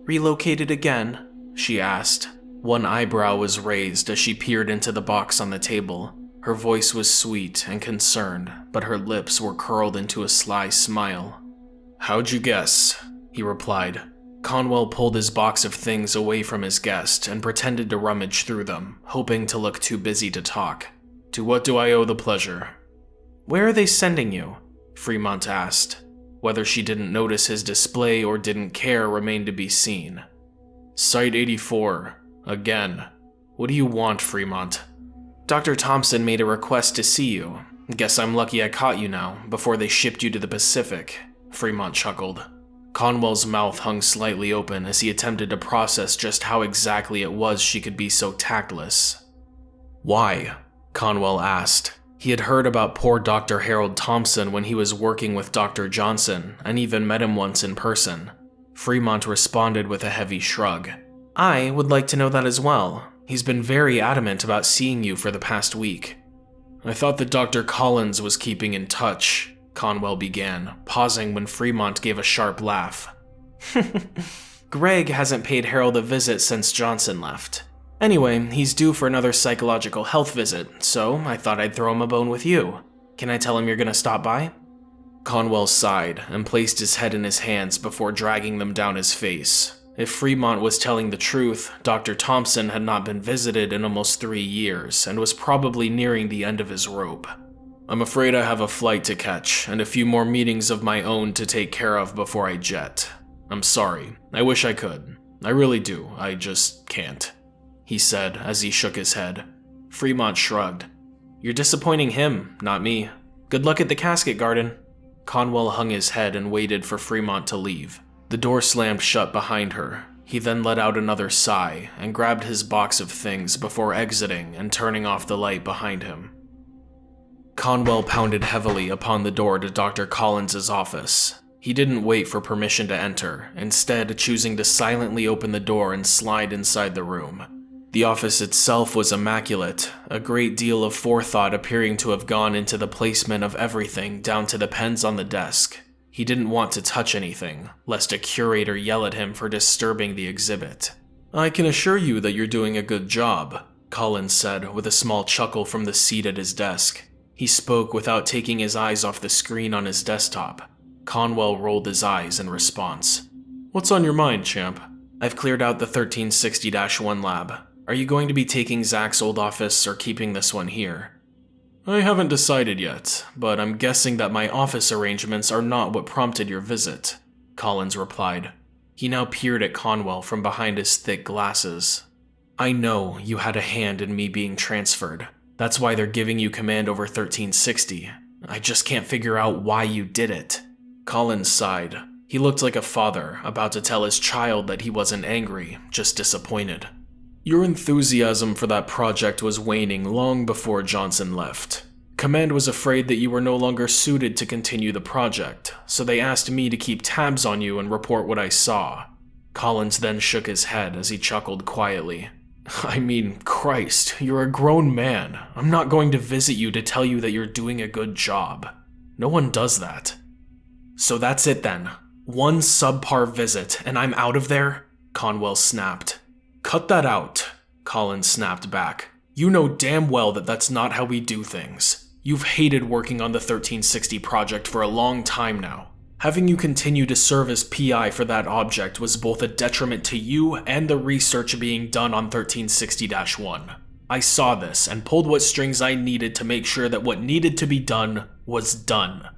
Relocated again? she asked. One eyebrow was raised as she peered into the box on the table. Her voice was sweet and concerned, but her lips were curled into a sly smile. How'd you guess? he replied. Conwell pulled his box of things away from his guest and pretended to rummage through them, hoping to look too busy to talk. To what do I owe the pleasure? Where are they sending you? Fremont asked. Whether she didn't notice his display or didn't care remained to be seen. Site 84. Again. What do you want, Fremont? Dr. Thompson made a request to see you. Guess I'm lucky I caught you now, before they shipped you to the Pacific. Fremont chuckled. Conwell's mouth hung slightly open as he attempted to process just how exactly it was she could be so tactless. Why? Conwell asked. He had heard about poor Dr. Harold Thompson when he was working with Dr. Johnson, and even met him once in person. Fremont responded with a heavy shrug. I would like to know that as well. He's been very adamant about seeing you for the past week. I thought that Dr. Collins was keeping in touch, Conwell began, pausing when Fremont gave a sharp laugh. Greg hasn't paid Harold a visit since Johnson left. Anyway, he's due for another psychological health visit, so I thought I'd throw him a bone with you. Can I tell him you're gonna stop by? Conwell sighed and placed his head in his hands before dragging them down his face. If Fremont was telling the truth, Dr. Thompson had not been visited in almost three years and was probably nearing the end of his rope. I'm afraid I have a flight to catch and a few more meetings of my own to take care of before I jet. I'm sorry. I wish I could. I really do. I just can't he said as he shook his head. Fremont shrugged. You're disappointing him, not me. Good luck at the casket garden. Conwell hung his head and waited for Fremont to leave. The door slammed shut behind her. He then let out another sigh and grabbed his box of things before exiting and turning off the light behind him. Conwell pounded heavily upon the door to Dr. Collins's office. He didn't wait for permission to enter, instead choosing to silently open the door and slide inside the room. The office itself was immaculate, a great deal of forethought appearing to have gone into the placement of everything down to the pens on the desk. He didn't want to touch anything, lest a curator yell at him for disturbing the exhibit. I can assure you that you're doing a good job, Collins said with a small chuckle from the seat at his desk. He spoke without taking his eyes off the screen on his desktop. Conwell rolled his eyes in response. What's on your mind, champ? I've cleared out the 1360-1 lab. Are you going to be taking Zach's old office or keeping this one here? I haven't decided yet, but I'm guessing that my office arrangements are not what prompted your visit, Collins replied. He now peered at Conwell from behind his thick glasses. I know you had a hand in me being transferred. That's why they're giving you command over 1360. I just can't figure out why you did it. Collins sighed. He looked like a father about to tell his child that he wasn't angry, just disappointed. Your enthusiasm for that project was waning long before Johnson left. Command was afraid that you were no longer suited to continue the project, so they asked me to keep tabs on you and report what I saw. Collins then shook his head as he chuckled quietly. I mean, Christ, you're a grown man. I'm not going to visit you to tell you that you're doing a good job. No one does that. So that's it then. One subpar visit, and I'm out of there? Conwell snapped. Cut that out, Collins snapped back. You know damn well that that's not how we do things. You've hated working on the 1360 project for a long time now. Having you continue to serve as PI for that object was both a detriment to you and the research being done on 1360-1. I saw this and pulled what strings I needed to make sure that what needed to be done was done.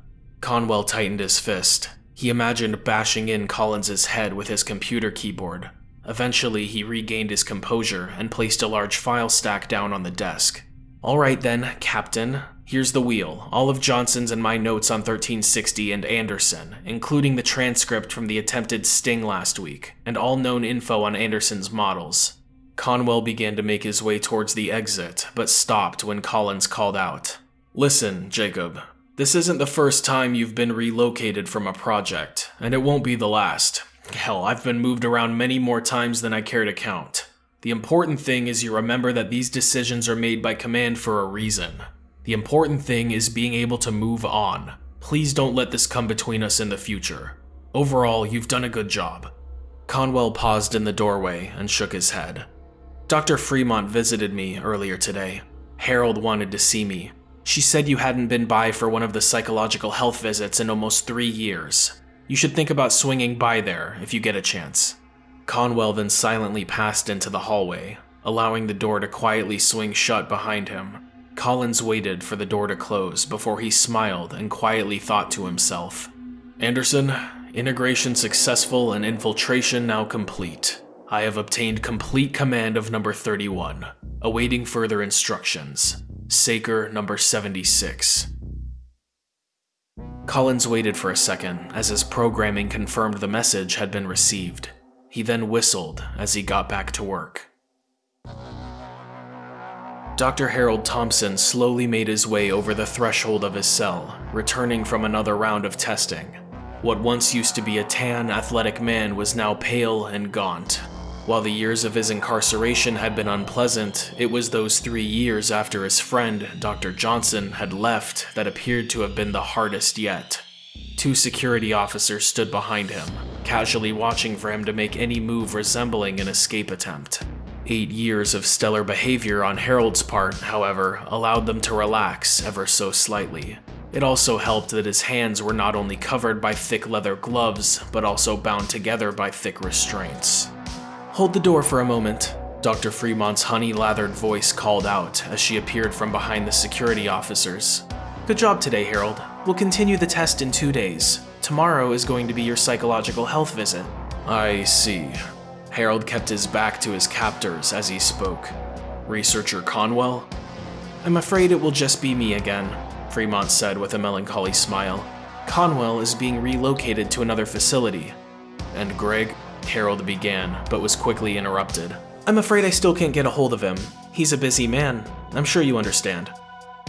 Conwell tightened his fist. He imagined bashing in Collins's head with his computer keyboard. Eventually, he regained his composure and placed a large file stack down on the desk. Alright then, Captain. Here's the wheel, all of Johnson's and my notes on 1360 and Anderson, including the transcript from the attempted sting last week, and all known info on Anderson's models. Conwell began to make his way towards the exit, but stopped when Collins called out. Listen, Jacob, this isn't the first time you've been relocated from a project, and it won't be the last. Hell, I've been moved around many more times than I care to count. The important thing is you remember that these decisions are made by command for a reason. The important thing is being able to move on. Please don't let this come between us in the future. Overall, you've done a good job. Conwell paused in the doorway and shook his head. Dr. Fremont visited me earlier today. Harold wanted to see me, she said you hadn't been by for one of the psychological health visits in almost three years. You should think about swinging by there if you get a chance. Conwell then silently passed into the hallway, allowing the door to quietly swing shut behind him. Collins waited for the door to close before he smiled and quietly thought to himself, Anderson, integration successful and infiltration now complete. I have obtained complete command of number 31, awaiting further instructions. Saker number 76. Collins waited for a second as his programming confirmed the message had been received. He then whistled as he got back to work. Dr. Harold Thompson slowly made his way over the threshold of his cell, returning from another round of testing. What once used to be a tan, athletic man was now pale and gaunt, while the years of his incarceration had been unpleasant, it was those three years after his friend, Dr. Johnson, had left that appeared to have been the hardest yet. Two security officers stood behind him, casually watching for him to make any move resembling an escape attempt. Eight years of stellar behavior on Harold's part, however, allowed them to relax ever so slightly. It also helped that his hands were not only covered by thick leather gloves, but also bound together by thick restraints. Hold the door for a moment, Dr. Fremont's honey-lathered voice called out as she appeared from behind the security officers. Good job today, Harold. We'll continue the test in two days. Tomorrow is going to be your psychological health visit. I see. Harold kept his back to his captors as he spoke. Researcher Conwell? I'm afraid it will just be me again, Fremont said with a melancholy smile. Conwell is being relocated to another facility. And Greg? Harold began, but was quickly interrupted. I'm afraid I still can't get a hold of him. He's a busy man. I'm sure you understand.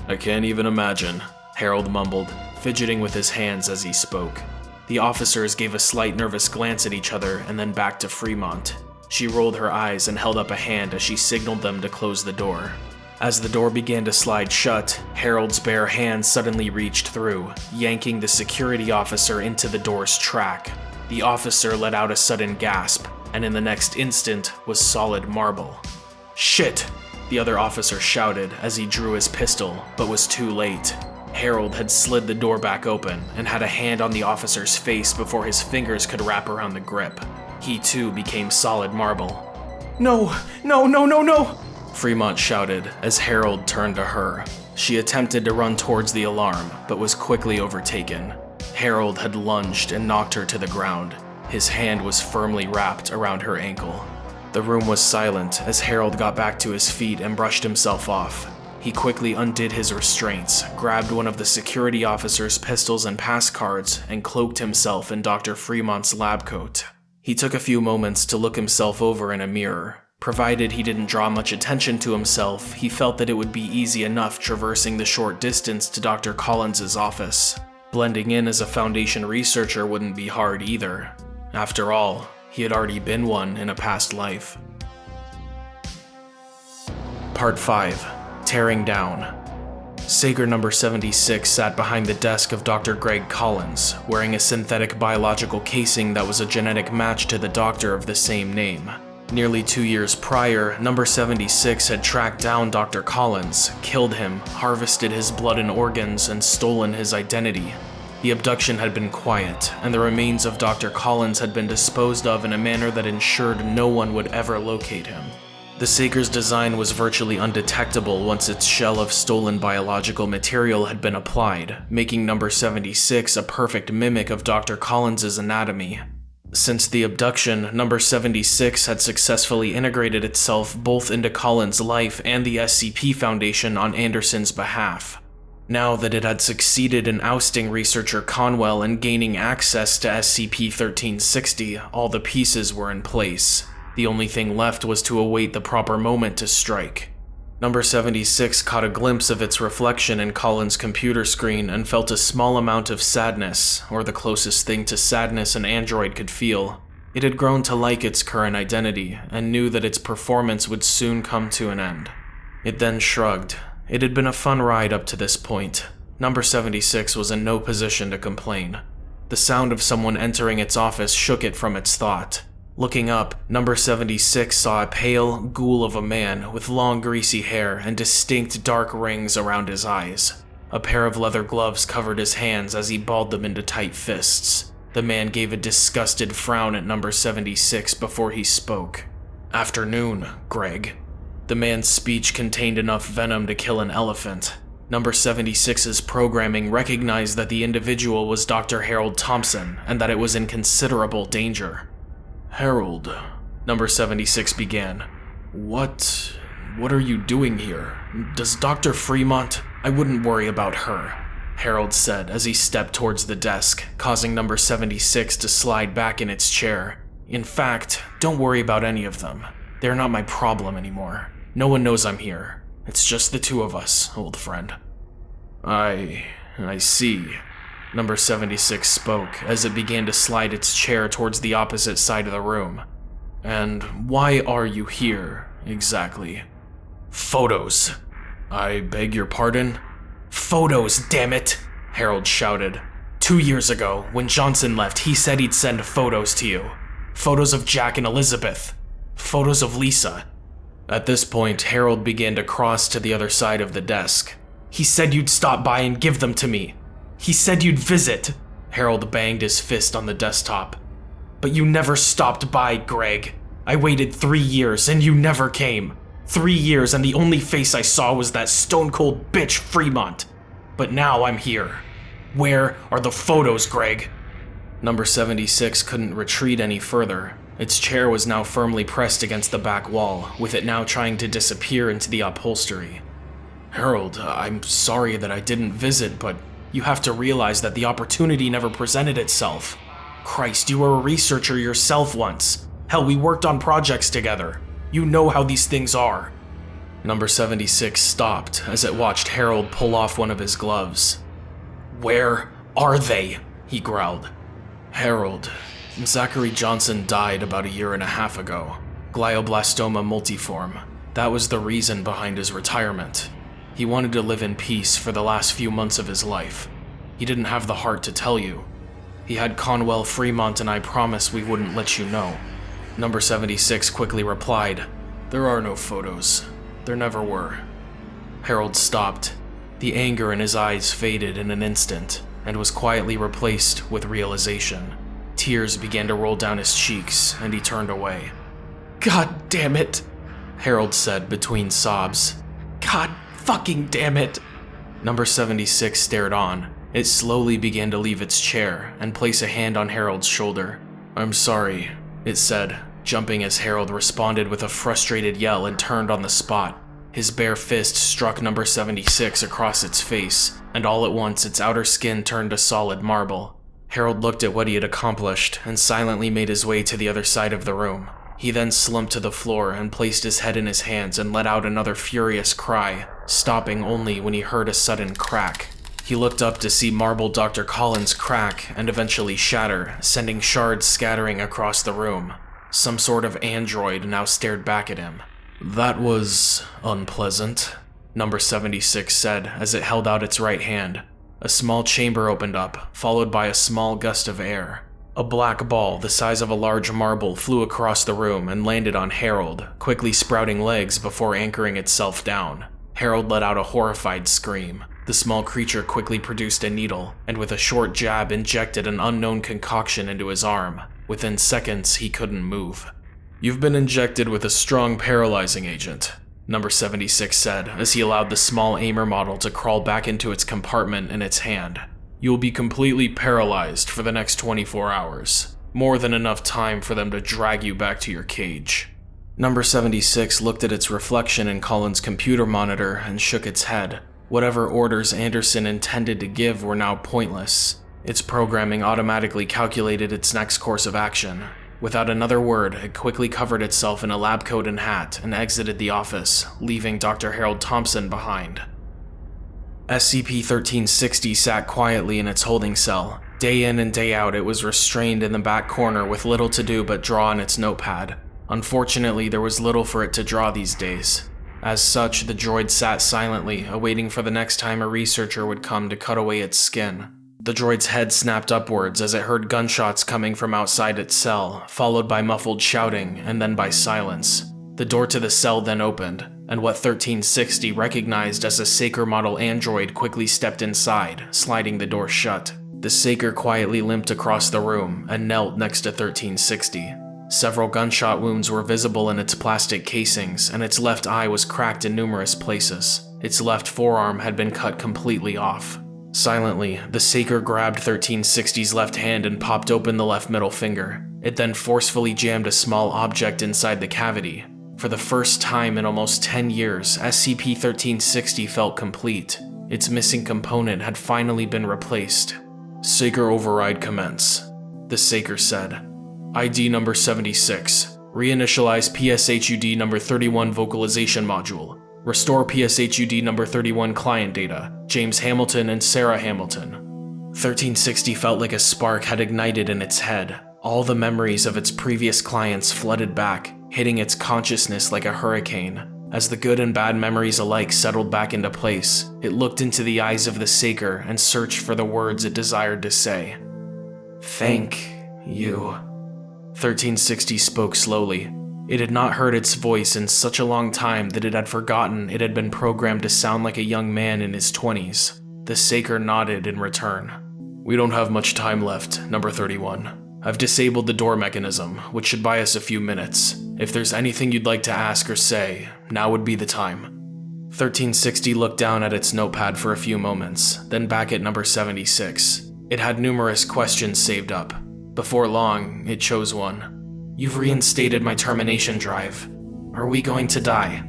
I can't even imagine, Harold mumbled, fidgeting with his hands as he spoke. The officers gave a slight nervous glance at each other and then back to Fremont. She rolled her eyes and held up a hand as she signaled them to close the door. As the door began to slide shut, Harold's bare hand suddenly reached through, yanking the security officer into the door's track. The officer let out a sudden gasp, and in the next instant was solid marble. Shit! The other officer shouted as he drew his pistol, but was too late. Harold had slid the door back open and had a hand on the officer's face before his fingers could wrap around the grip. He too became solid marble. No, no, no, no, no! Fremont shouted as Harold turned to her. She attempted to run towards the alarm, but was quickly overtaken. Harold had lunged and knocked her to the ground. His hand was firmly wrapped around her ankle. The room was silent as Harold got back to his feet and brushed himself off. He quickly undid his restraints, grabbed one of the security officer's pistols and pass cards, and cloaked himself in Dr. Fremont's lab coat. He took a few moments to look himself over in a mirror. Provided he didn't draw much attention to himself, he felt that it would be easy enough traversing the short distance to Dr. Collins's office. Blending in as a Foundation researcher wouldn't be hard either. After all, he had already been one in a past life. Part 5 Tearing Down Saker number 76 sat behind the desk of Dr. Greg Collins, wearing a synthetic biological casing that was a genetic match to the doctor of the same name. Nearly two years prior, number 76 had tracked down Dr. Collins, killed him, harvested his blood and organs, and stolen his identity. The abduction had been quiet, and the remains of Dr. Collins had been disposed of in a manner that ensured no one would ever locate him. The Saker's design was virtually undetectable once its shell of stolen biological material had been applied, making number 76 a perfect mimic of Dr. Collins's anatomy. Since the abduction, number 76 had successfully integrated itself both into Collins' life and the SCP Foundation on Anderson's behalf. Now that it had succeeded in ousting researcher Conwell and gaining access to SCP-1360, all the pieces were in place. The only thing left was to await the proper moment to strike. Number 76 caught a glimpse of its reflection in Collins' computer screen and felt a small amount of sadness, or the closest thing to sadness an android could feel. It had grown to like its current identity, and knew that its performance would soon come to an end. It then shrugged, it had been a fun ride up to this point. Number 76 was in no position to complain. The sound of someone entering its office shook it from its thought. Looking up, number 76 saw a pale ghoul of a man with long greasy hair and distinct dark rings around his eyes. A pair of leather gloves covered his hands as he balled them into tight fists. The man gave a disgusted frown at number 76 before he spoke. Afternoon, Greg. The man's speech contained enough venom to kill an elephant. Number 76's programming recognized that the individual was Dr. Harold Thompson and that it was in considerable danger. Harold, number 76 began. What... what are you doing here? Does Dr. Fremont... I wouldn't worry about her, Harold said as he stepped towards the desk, causing number 76 to slide back in its chair. In fact, don't worry about any of them. They're not my problem anymore. No one knows I'm here. It's just the two of us, old friend. I... I see. Number 76 spoke as it began to slide its chair towards the opposite side of the room. And why are you here, exactly? Photos. I beg your pardon? Photos, damn it! Harold shouted. Two years ago, when Johnson left, he said he'd send photos to you. Photos of Jack and Elizabeth. Photos of Lisa. At this point, Harold began to cross to the other side of the desk. He said you'd stop by and give them to me. He said you'd visit. Harold banged his fist on the desktop. But you never stopped by, Greg. I waited three years and you never came. Three years and the only face I saw was that stone cold bitch Fremont. But now I'm here. Where are the photos, Greg? Number 76 couldn't retreat any further. Its chair was now firmly pressed against the back wall, with it now trying to disappear into the upholstery. Harold, I'm sorry that I didn't visit, but you have to realize that the opportunity never presented itself. Christ, you were a researcher yourself once. Hell, we worked on projects together. You know how these things are. Number 76 stopped as it watched Harold pull off one of his gloves. Where are they? he growled. Harold, Zachary Johnson died about a year and a half ago. Glioblastoma multiforme. That was the reason behind his retirement. He wanted to live in peace for the last few months of his life. He didn't have the heart to tell you. He had Conwell Fremont and I promised we wouldn't let you know. Number 76 quickly replied, There are no photos. There never were. Harold stopped. The anger in his eyes faded in an instant and was quietly replaced with realization. Tears began to roll down his cheeks, and he turned away. God damn it, Harold said between sobs. God fucking damn it. Number 76 stared on. It slowly began to leave its chair and place a hand on Harold's shoulder. I'm sorry, it said, jumping as Harold responded with a frustrated yell and turned on the spot. His bare fist struck number 76 across its face, and all at once its outer skin turned to solid marble. Harold looked at what he had accomplished and silently made his way to the other side of the room. He then slumped to the floor and placed his head in his hands and let out another furious cry, stopping only when he heard a sudden crack. He looked up to see marble Dr. Collins crack and eventually shatter, sending shards scattering across the room. Some sort of android now stared back at him. That was unpleasant. Number 76 said as it held out its right hand. A small chamber opened up, followed by a small gust of air. A black ball the size of a large marble flew across the room and landed on Harold, quickly sprouting legs before anchoring itself down. Harold let out a horrified scream. The small creature quickly produced a needle, and with a short jab injected an unknown concoction into his arm. Within seconds, he couldn't move. You've been injected with a strong paralyzing agent, Number 76 said as he allowed the small Amur model to crawl back into its compartment in its hand. You will be completely paralyzed for the next 24 hours. More than enough time for them to drag you back to your cage. Number 76 looked at its reflection in Collins' computer monitor and shook its head. Whatever orders Anderson intended to give were now pointless. Its programming automatically calculated its next course of action. Without another word, it quickly covered itself in a lab coat and hat and exited the office, leaving Dr. Harold Thompson behind. SCP-1360 sat quietly in its holding cell. Day in and day out, it was restrained in the back corner with little to do but draw on its notepad. Unfortunately, there was little for it to draw these days. As such, the droid sat silently, awaiting for the next time a researcher would come to cut away its skin. The droid's head snapped upwards as it heard gunshots coming from outside its cell, followed by muffled shouting and then by silence. The door to the cell then opened, and what 1360 recognized as a Saker model android quickly stepped inside, sliding the door shut. The Saker quietly limped across the room and knelt next to 1360. Several gunshot wounds were visible in its plastic casings, and its left eye was cracked in numerous places. Its left forearm had been cut completely off. Silently, the Saker grabbed 1360's left hand and popped open the left middle finger. It then forcefully jammed a small object inside the cavity, for the first time in almost 10 years, SCP-1360 felt complete. Its missing component had finally been replaced. Saker override commence, the Saker said. ID number 76. Reinitialize PSHUD number 31 vocalization module. Restore PSHUD number 31 client data. James Hamilton and Sarah Hamilton. 1360 felt like a spark had ignited in its head. All the memories of its previous clients flooded back, hitting its consciousness like a hurricane. As the good and bad memories alike settled back into place, it looked into the eyes of the Saker and searched for the words it desired to say. Thank you. 1360 spoke slowly. It had not heard its voice in such a long time that it had forgotten it had been programmed to sound like a young man in his 20s. The Saker nodded in return. We don't have much time left, number 31. I've disabled the door mechanism, which should buy us a few minutes. If there's anything you'd like to ask or say, now would be the time. 1360 looked down at its notepad for a few moments, then back at number 76. It had numerous questions saved up. Before long, it chose one. You've reinstated my termination drive. Are we going to die?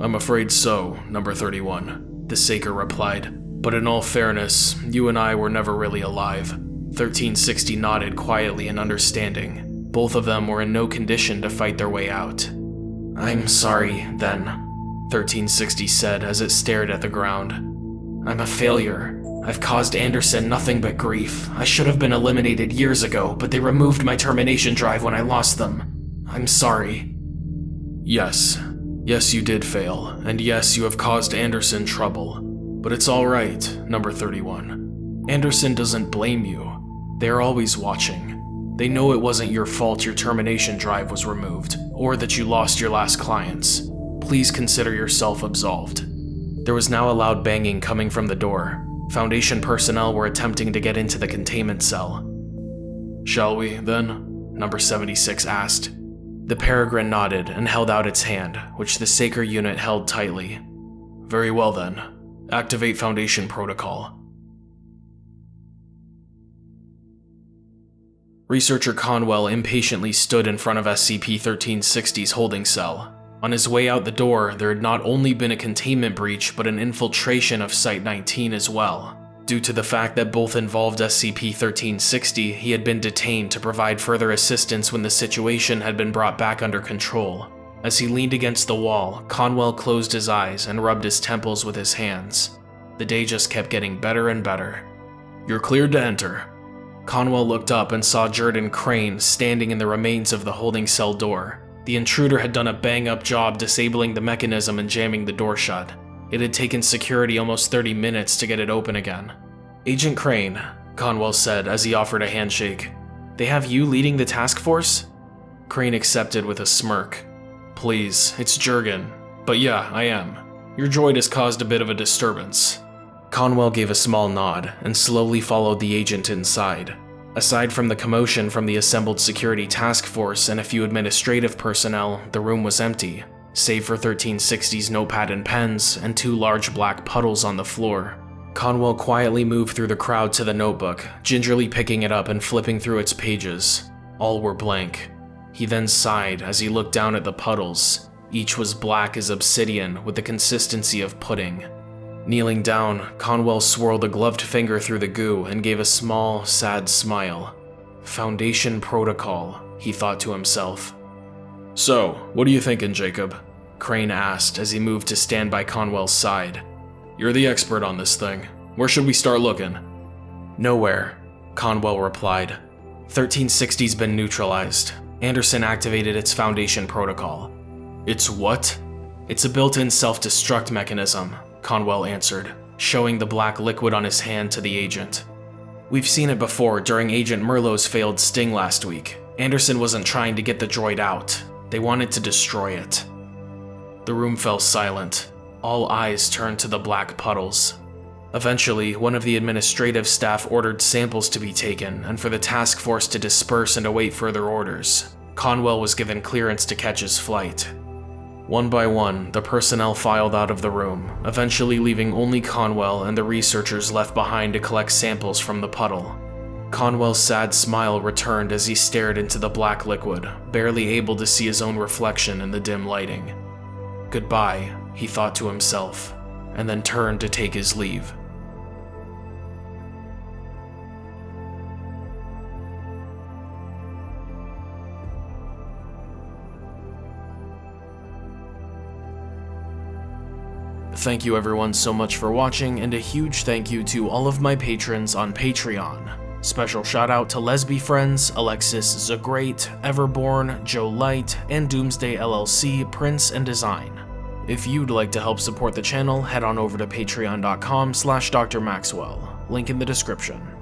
I'm afraid so, number 31, the Saker replied. But in all fairness, you and I were never really alive. 1360 nodded quietly in understanding. Both of them were in no condition to fight their way out. I'm sorry, then, 1360 said as it stared at the ground. I'm a failure. I've caused Anderson nothing but grief. I should have been eliminated years ago, but they removed my termination drive when I lost them. I'm sorry. Yes. Yes, you did fail, and yes, you have caused Anderson trouble. But it's alright, number 31. Anderson doesn't blame you. They're always watching. They know it wasn't your fault your termination drive was removed, or that you lost your last clients. Please consider yourself absolved. There was now a loud banging coming from the door. Foundation personnel were attempting to get into the containment cell. Shall we, then? Number 76 asked. The Peregrine nodded and held out its hand, which the Saker unit held tightly. Very well then. Activate Foundation protocol. Researcher Conwell impatiently stood in front of SCP-1360's holding cell. On his way out the door, there had not only been a containment breach, but an infiltration of Site-19 as well. Due to the fact that both involved SCP-1360, he had been detained to provide further assistance when the situation had been brought back under control. As he leaned against the wall, Conwell closed his eyes and rubbed his temples with his hands. The day just kept getting better and better. You're cleared to enter, Conwell looked up and saw Jordan Crane standing in the remains of the holding cell door. The intruder had done a bang-up job disabling the mechanism and jamming the door shut. It had taken security almost 30 minutes to get it open again. Agent Crane, Conwell said as he offered a handshake. They have you leading the task force? Crane accepted with a smirk. Please, it's Jurgen. But yeah, I am. Your droid has caused a bit of a disturbance. Conwell gave a small nod and slowly followed the agent inside. Aside from the commotion from the assembled security task force and a few administrative personnel, the room was empty, save for 1360's notepad and pens and two large black puddles on the floor. Conwell quietly moved through the crowd to the notebook, gingerly picking it up and flipping through its pages. All were blank. He then sighed as he looked down at the puddles. Each was black as obsidian with the consistency of pudding. Kneeling down, Conwell swirled a gloved finger through the goo and gave a small, sad smile. Foundation Protocol, he thought to himself. So, what are you thinking, Jacob? Crane asked as he moved to stand by Conwell's side. You're the expert on this thing. Where should we start looking? Nowhere, Conwell replied. 1360's been neutralized. Anderson activated its Foundation protocol. It's what? It's a built-in self-destruct mechanism, Conwell answered, showing the black liquid on his hand to the agent. We've seen it before during Agent Merlot's failed sting last week. Anderson wasn't trying to get the droid out. They wanted to destroy it. The room fell silent. All eyes turned to the black puddles. Eventually, one of the administrative staff ordered samples to be taken and for the task force to disperse and await further orders. Conwell was given clearance to catch his flight. One by one, the personnel filed out of the room, eventually leaving only Conwell and the researchers left behind to collect samples from the puddle. Conwell's sad smile returned as he stared into the black liquid, barely able to see his own reflection in the dim lighting. Goodbye, he thought to himself, and then turned to take his leave. Thank you everyone so much for watching, and a huge thank you to all of my patrons on Patreon. Special shout out to Lesby Friends, Alexis Zagreat, Everborn, Joe Light, and Doomsday LLC, Prince and Design. If you'd like to help support the channel, head on over to patreon.com slash drmaxwell, link in the description.